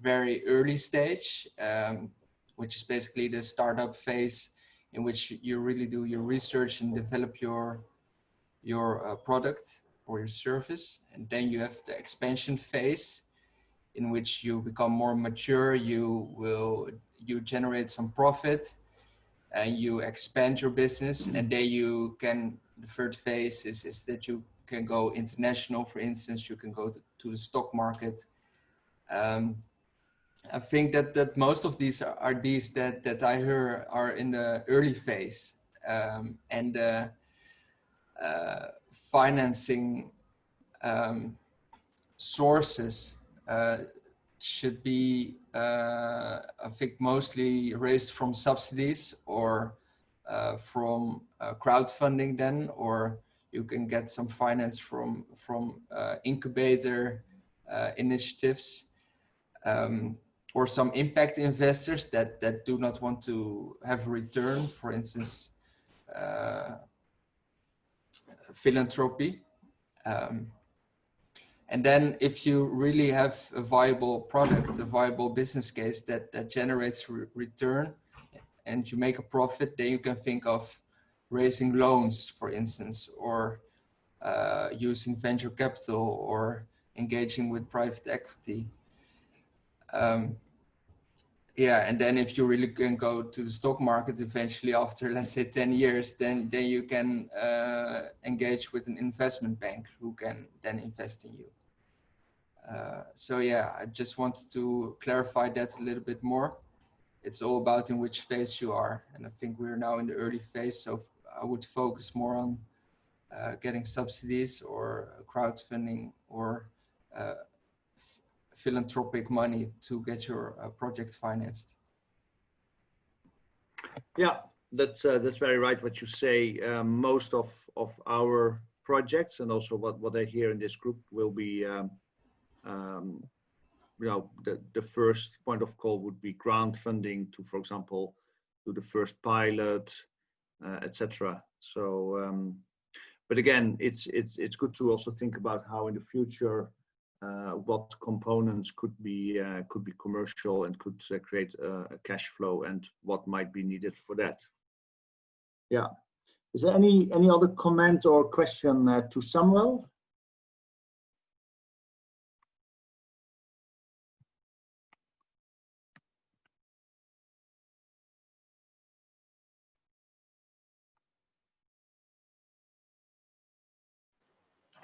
very early stage. Um, which is basically the startup phase in which you really do your research and develop your your uh, product or your service and then you have the expansion phase in which you become more mature you will you generate some profit and you expand your business and then you can the third phase is, is that you can go international for instance you can go to, to the stock market. Um, I think that that most of these are, are these that that I hear are in the early phase, um, and uh, uh, financing um, sources uh, should be, uh, I think, mostly raised from subsidies or uh, from uh, crowdfunding then, or you can get some finance from, from uh, incubator uh, initiatives. Um, or some impact investors that, that do not want to have return, for instance, philanthropy. Um, and then if you really have a viable product, a viable business case that, that generates re return and you make a profit, then you can think of raising loans, for instance, or uh, using venture capital or engaging with private equity. Um, yeah, and then if you really can go to the stock market eventually after, let's say 10 years, then, then you can uh, engage with an investment bank who can then invest in you. Uh, so yeah, I just wanted to clarify that a little bit more. It's all about in which phase you are. And I think we're now in the early phase, so I would focus more on uh, getting subsidies or crowdfunding or uh, philanthropic money to get your uh, project financed. Yeah, that's that's very right what you say. Um, most of of our projects and also what what I hear in this group will be, um, um, you know, the the first point of call would be grant funding to, for example, do the first pilot, uh, etc. So, um, but again, it's it's it's good to also think about how in the future uh, what components could be uh, could be commercial and could uh, create a cash flow and what might be needed for that. Yeah. Is there any any other comment or question uh, to Samuel?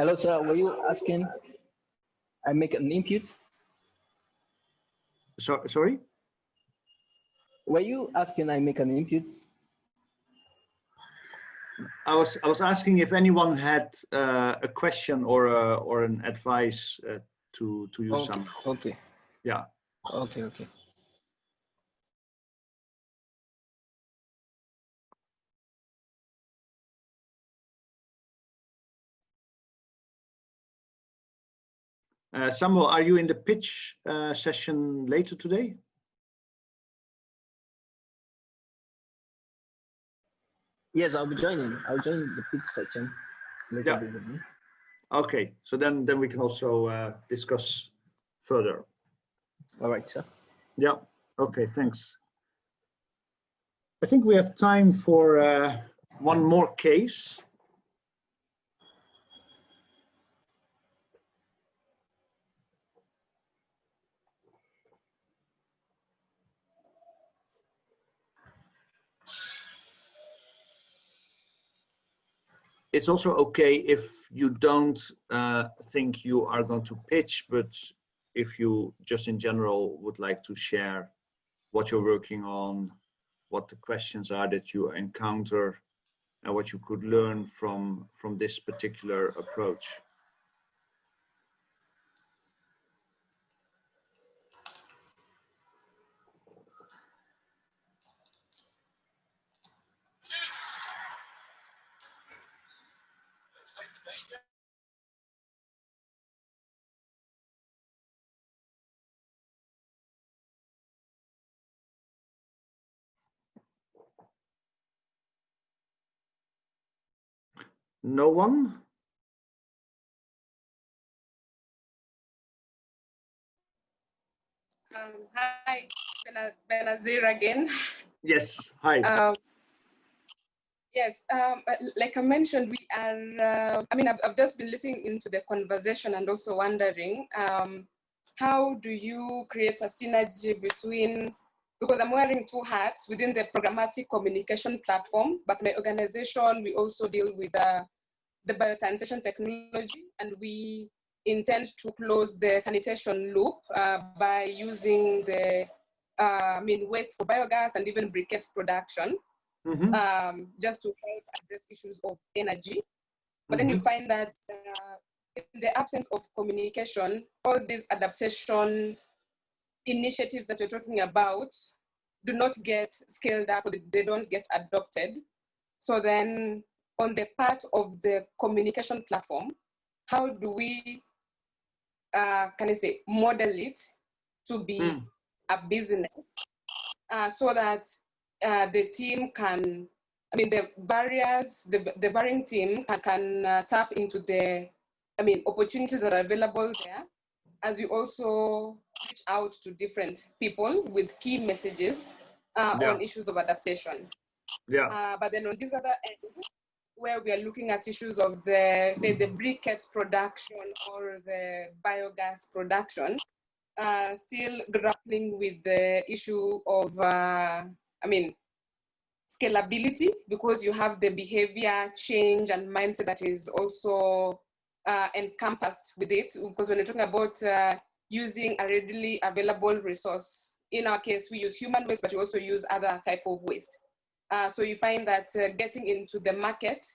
Hello, sir. Were you asking I make an input. So, sorry? Were you asking I make an input? I was I was asking if anyone had uh, a question or a, or an advice uh, to to use okay. some. Okay. Yeah. Okay. Okay. Uh, Samuel, are you in the pitch uh, session later today? Yes, I'll be joining. I'll join the pitch section later yeah. Okay, so then then we can also uh, discuss further. All right, sir. Yeah. Okay. Thanks. I think we have time for uh, one more case. It's also okay if you don't uh, think you are going to pitch, but if you just in general would like to share what you're working on, what the questions are that you encounter, and what you could learn from from this particular approach. No one? Um, hi, Benazir again. Yes, hi. Um, yes, um, like I mentioned, we are, uh, I mean, I've, I've, just been listening into the conversation and also wondering, um, how do you create a synergy between, because I'm wearing two hats within the programmatic communication platform, but my organization, we also deal with uh, the biosanitation technology and we intend to close the sanitation loop uh, by using the uh, I mean waste for biogas and even briquettes production mm -hmm. um, just to help address issues of energy. But mm -hmm. then you Mm-hmm. find that uh, in the absence of communication, all these adaptation initiatives that we're talking about do not get scaled up, they don't get adopted. So then on the part of the communication platform, how do we, uh, can I say, model it to be mm. a business uh, so that uh, the team can, I mean, the various, the, the varying team can, can uh, tap into the, I mean, opportunities that are available there, as we also reach out to different people with key messages uh, yeah. on issues of adaptation. Yeah. Uh, but then on this other end, where we are looking at issues of the, say, the briquette production or the biogas production, uh, still grappling with the issue of, uh, I mean, scalability because you have the behavior change and mindset that is also uh, encompassed with it. Because when you're talking about uh, using a readily available resource, in our case, we use human waste, but we also use other type of waste. Uh, so you find that uh, getting into the market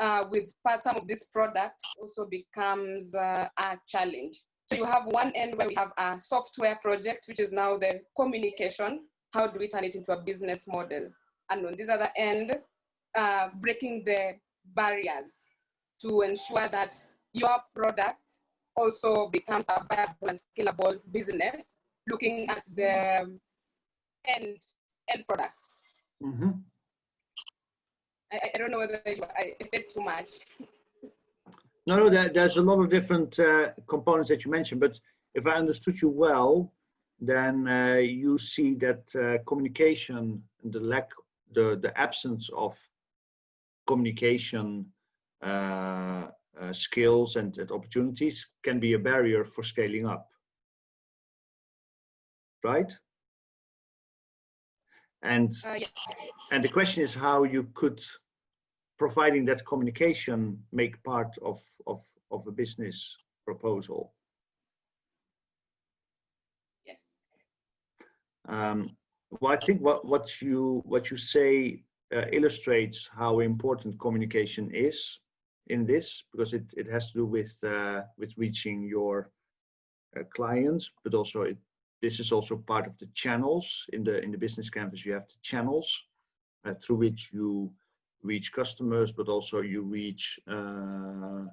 uh, with some of this product also becomes uh, a challenge. So you have one end where we have a software project, which is now the communication. How do we turn it into a business model? And on this other end, uh, breaking the barriers to ensure that your product also becomes a viable and scalable business, looking at the end, end products. Mm -hmm. I, I, don't know whether I said too much. No, no, there, there's a lot of different uh, components that you mentioned, but if I understood you well, then uh, you see that uh, communication, the lack, the, the absence of communication uh, skills and, and opportunities can be a barrier for scaling up. Right? And, uh, yeah. and the question is how you could providing that communication make part of, of, of a business proposal? Yes. Um, well, I think what, what you what you say uh, illustrates how important communication is in this because it, it has to do with uh, with reaching your uh, clients, but also it, this is also part of the channels in the in the business canvas. You have the channels uh, through which you reach customers, but also you reach uh,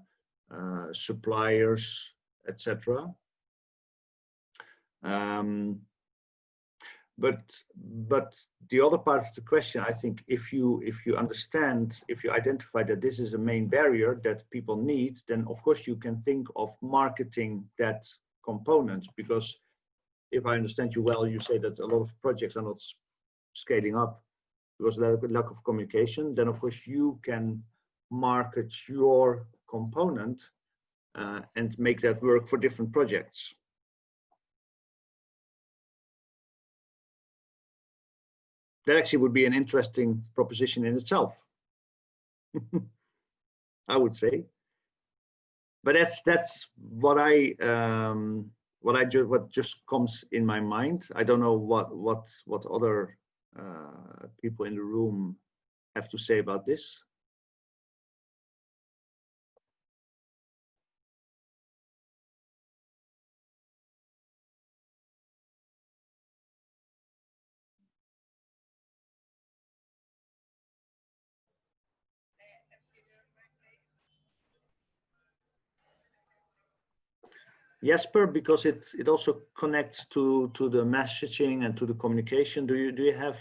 uh, suppliers, etc. Um, but but the other part of the question, I think, if you if you understand, if you identify that this is a main barrier that people need, then of course you can think of marketing that component because if I understand you well, you say that a lot of projects are not scaling up because of lack of communication, then of course you can market your component uh, and make that work for different projects. That actually would be an interesting proposition in itself. I would say. But that's that's what I um, what I just what just comes in my mind. I don't know what what what other uh, people in the room have to say about this? Jesper, because it it also connects to to the messaging and to the communication. Do you do you have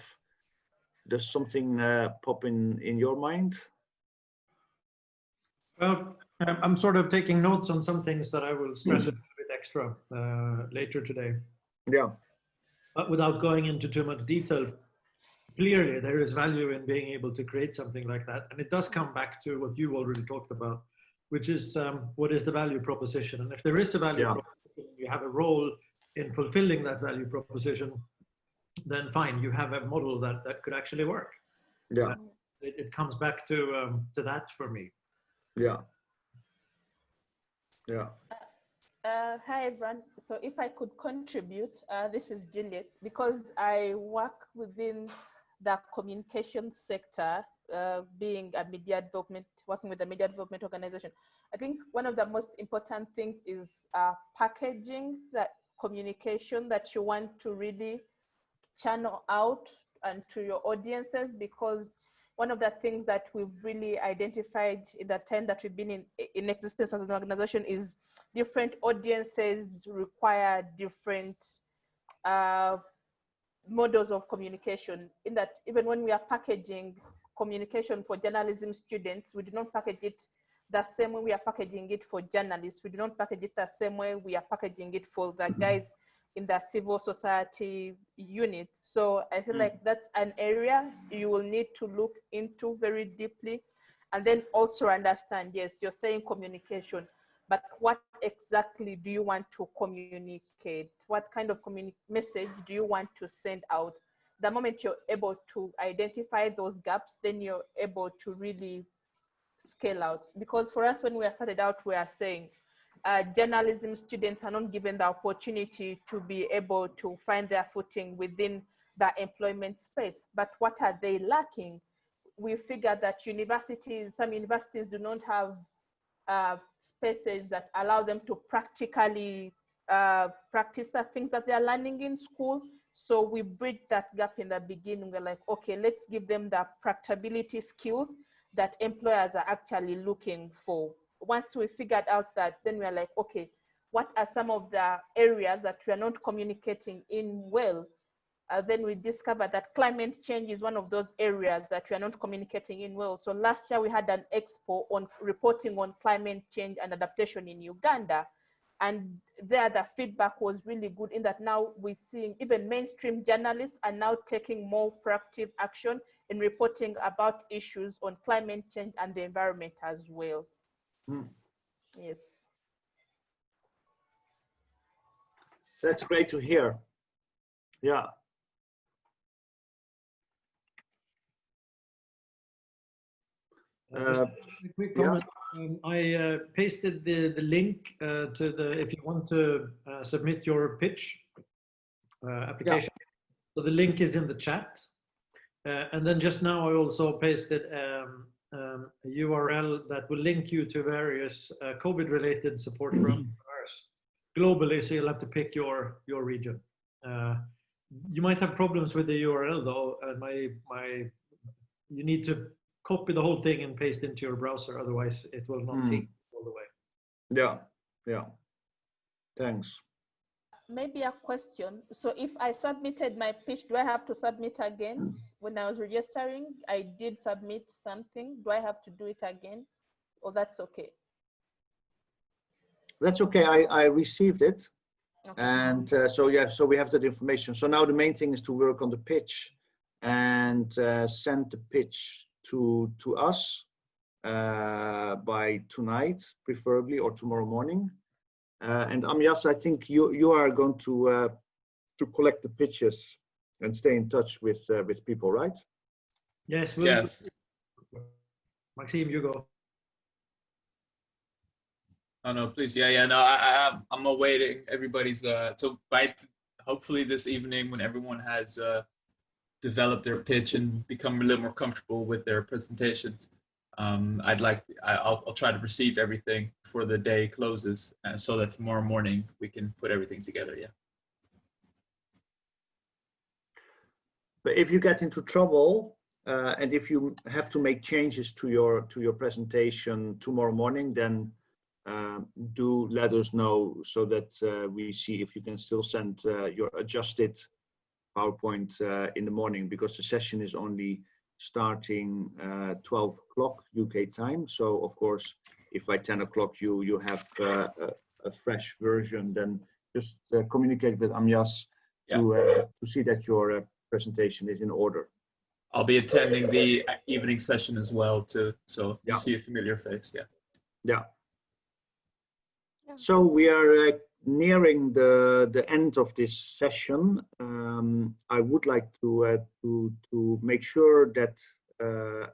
does something uh, pop in in your mind? Well, I'm sort of taking notes on some things that I will stress a bit extra uh, later today. Yeah. But without going into too much detail, clearly there is value in being able to create something like that, and it does come back to what you already talked about which is um, what is the value proposition? And if there is a value yeah. proposition, you have a role in fulfilling that value proposition, then fine, you have a model that, that could actually work. Yeah. It, it, comes back to, um, to that for me. Yeah. Yeah. Uh, hi everyone. So if I could contribute, uh, this is Juliet, because I work within the communication sector uh, being a media development, working with the media development organization, I think one of the most important things is uh, packaging that communication that you want to really channel out and to your audiences because one of the things that we've really identified in the time that we've been in, in existence as an organization is different audiences require different uh, models of communication. In that even when we are packaging communication for journalism students, we do not package it the same way we are packaging it for journalists. We do not package it the same way we are packaging it for the mm-hmm. guys in the civil society unit. So I feel mm. like that's an area you will need to look into very deeply and then also understand, yes, you're saying communication, but what exactly do you want to communicate? What kind of message do you want to send out? The moment you're able to identify those gaps, then you're able to really scale out. Because for us, when we started out, we are saying uh, journalism students are not given the opportunity to be able to find their footing within the employment space. But what are they lacking? We figure that universities, some universities do not have uh, spaces that allow them to practically uh, practice the things that they're learning in school. So we bridge that gap in the beginning. We're like, okay, let's give them the practicability skills that employers are actually looking for. Once we figured out that, then we're like, okay, what are some of the areas that we are not communicating in well? Uh, then we discovered that climate change is one of those areas that we are not communicating in well. So last year we had an expo on reporting on climate change and adaptation in Uganda. And there the feedback was really good in that now we're seeing even mainstream journalists are now taking more proactive action in reporting about issues on climate change and the environment as well. Hmm. Yes. That's great to hear. Yeah. Uh, a quick comment. Um, I uh, pasted the, the link uh, to the, if you want to uh, submit your pitch uh, application. Yeah. So the link is in the chat. Uh, and then just now I also pasted um, um, a URL that will link you to various uh, COVID-related support for entrepreneurs globally. So you'll have to pick your your region. Uh, you might have problems with the URL though. And my my, you need to copy the whole thing and paste into your browser. Otherwise, it will not mm. all the way. Yeah, yeah. Thanks maybe a question. So if I submitted my pitch, do I have to submit again? When I was registering, I did submit something. Do I have to do it again? Or that's okay? That's okay. I, I received it. Okay. And uh, so, yeah, so we have that information. So now the main thing is to work on the pitch and uh, send the pitch to, to us uh, by tonight, preferably, or tomorrow morning. Uh, and Amyas, I think you you are going to uh, to collect the pitches and stay in touch with uh, with people, right? Yes. We'll yes. Maxime, you go. Oh no, please. Yeah, yeah. No, I, I I'm awaiting everybody's. Uh, so by hopefully this evening, when everyone has uh, developed their pitch and become a little more comfortable with their presentations, um, I'd like, to, I'll, I'll try to receive everything before the day closes uh, so that tomorrow morning we can put everything together, yeah. But if you get into trouble uh, and if you have to make changes to your to your presentation tomorrow morning, then uh, do let us know so that uh, we see if you can still send uh, your adjusted PowerPoint uh, in the morning because the session is only starting uh, 12 o'clock UK time. So of course, if by 10 o'clock you you have uh, a, a, fresh version, then just uh, communicate with Amyas yeah. to uh, to see that your uh, presentation is in order. I'll be attending the evening session as well too, so yeah. you see a familiar face. Yeah. Yeah. So we are uh, nearing the the end of this session, um, I would like to uh, to to make sure that uh,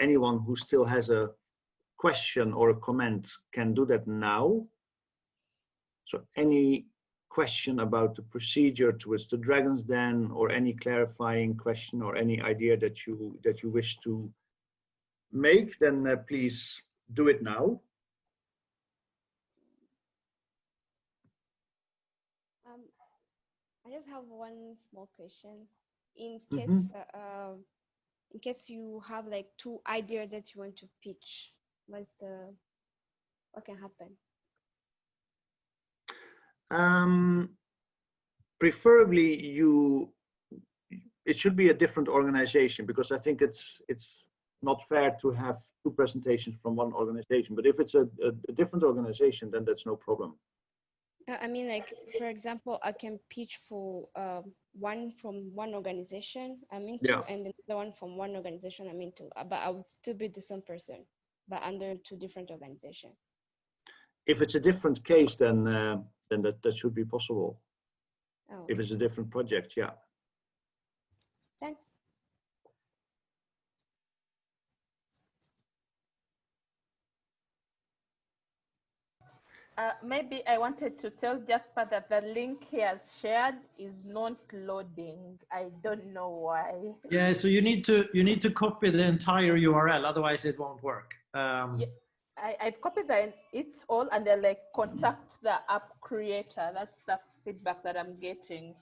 anyone who still has a question or a comment can do that now. So any question about the procedure towards the Dragon's Den or any clarifying question or any idea that you that you wish to make, then uh, please do it now. Um, I just have one small question. In case, mm -hmm. uh, in case you have like two ideas that you want to pitch, what's the, what can happen? Um, preferably you it should be a different organization because I think it's it's not fair to have two presentations from one organization. But if it's a, a, a different organization, then that's no problem. I mean, like for example, I can pitch for um, one from one organization I'm into, yeah. and the one from one organization I'm into. Uh, but I would still be the same person, but under two different organizations. If it's a different case, then uh, then that that should be possible. Oh. If it's a different project, yeah. Thanks. Uh, maybe I wanted to tell Jasper that the link he has shared is not loading. I don't know why. Yeah, so you need to you need to copy the entire URL, otherwise it won't work. Um, yeah, I, I've copied the, it all and then like contact the app creator. That's the feedback that I'm getting.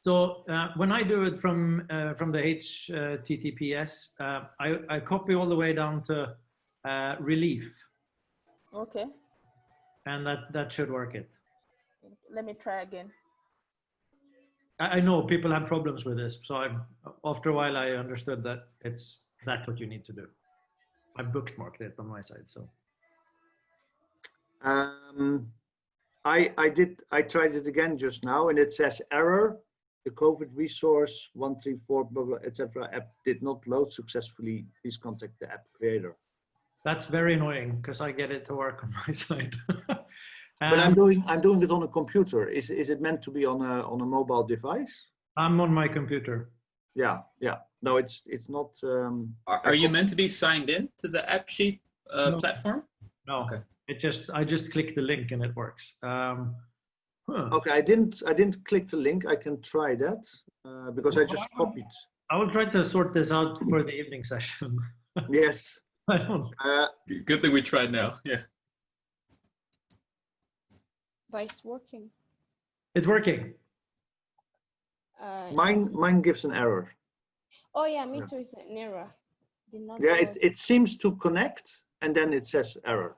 So uh, when I do it from uh, from the HTTPS, uh, I, I copy all the way down to uh, relief. Okay. And that, that should work it. Let me try again. I, I know people have problems with this. So I, after a while, I understood that it's that's what you need to do. I bookmarked it on my side, so. Um, I, I did, I tried it again just now and it says error the COVID resource 134 blah, blah, etc. app did not load successfully. Please contact the app creator. That's very annoying because I get it to work on my side. Um, but I'm doing I'm doing it on a computer. Is is it meant to be on a on a mobile device? I'm on my computer. Yeah, yeah. No, it's it's not. Um, are, are you meant to be signed in to the AppSheet uh, no. platform? No. Okay. It just I just click the link and it works. Um, Huh. Okay, I didn't I didn't click the link. I can try that uh, because I just copied. I will try to sort this out for the evening session. yes. I don't. Uh, Good thing we tried now. Yeah. But it's working. It's working. Uh, mine it's... mine gives an error. Oh yeah, me yeah. too. It's an error. Did not yeah, it it seems to connect and then it says error.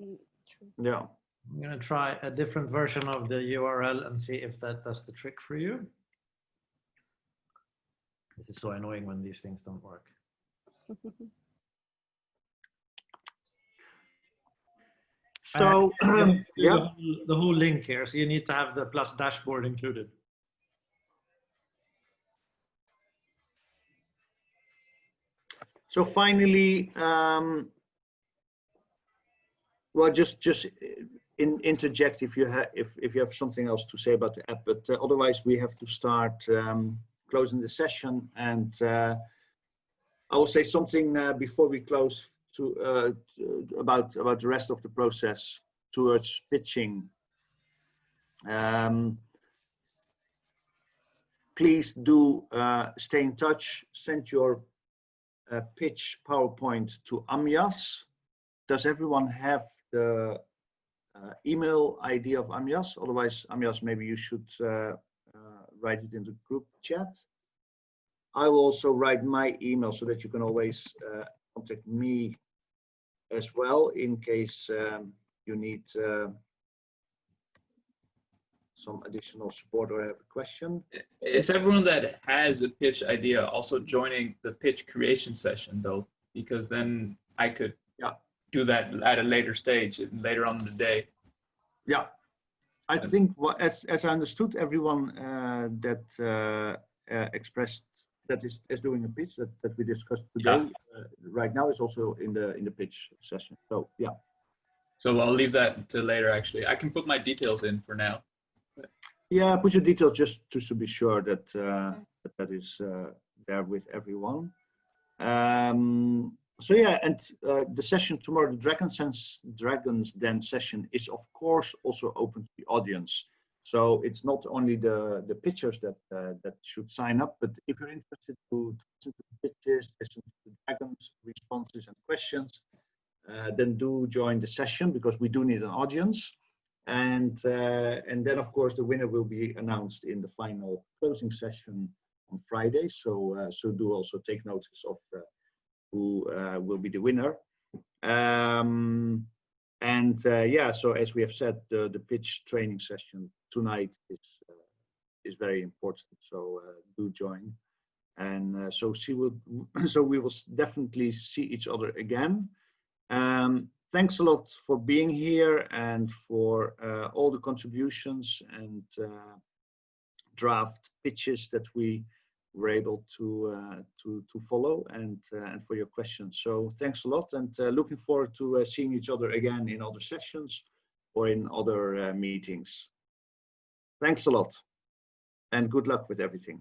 Mm, yeah. I'm going to try a different version of the URL and see if that does the trick for you. This is so annoying when these things don't work. so, um, yeah. The whole, the whole link here, so you need to have the plus dashboard included. So finally, um, well, just just in, interject if you have if, if you have something else to say about the app but uh, otherwise we have to start um, closing the session and uh, I will say something uh, before we close to, uh, about about the rest of the process towards pitching um, please do uh, stay in touch send your uh, pitch PowerPoint to Amyas does everyone have the uh, email ID of Amyas. Otherwise, Amyas, maybe you should uh, uh, write it in the group chat. I will also write my email so that you can always contact me as well in case um, you need uh, some additional support or have a question. Is everyone that has a pitch idea also joining the pitch creation session though? Because then I could yeah do that at a later stage, later on in the day. Yeah, I think as as I understood, everyone uh, that uh, uh, expressed that is, is doing a pitch that, that we discussed today yeah. Uh, right now is also in the in the pitch session. So yeah. So I'll leave that to later. Actually, I can put my details in for now. Yeah, put your details just to, to be sure that uh, that, that is uh, there with everyone. Um, so yeah, and uh, the session tomorrow, the Dragon's Den Dragon's Den session is of course also open to the audience. So it's not only the the pitchers that uh, that should sign up, but if you're interested to listen to the pitches, listen to the dragons, responses and questions, uh, then do join the session because we do need an audience. And, uh, and then, of course, the winner will be announced in the final closing session on Friday. So, uh, so do also take notice of uh, who uh, will be the winner. Um, and uh, yeah, so as we have said, the, the pitch training session tonight is is very important. So do join and uh, so she will so we will definitely see each other again um, thanks a lot for being here and for uh, all the contributions and uh, draft pitches that we were able to uh, to to follow and uh, and for your questions. So thanks a lot and uh, looking forward to seeing each other again in other sessions or in other meetings. Thanks a lot and good luck with everything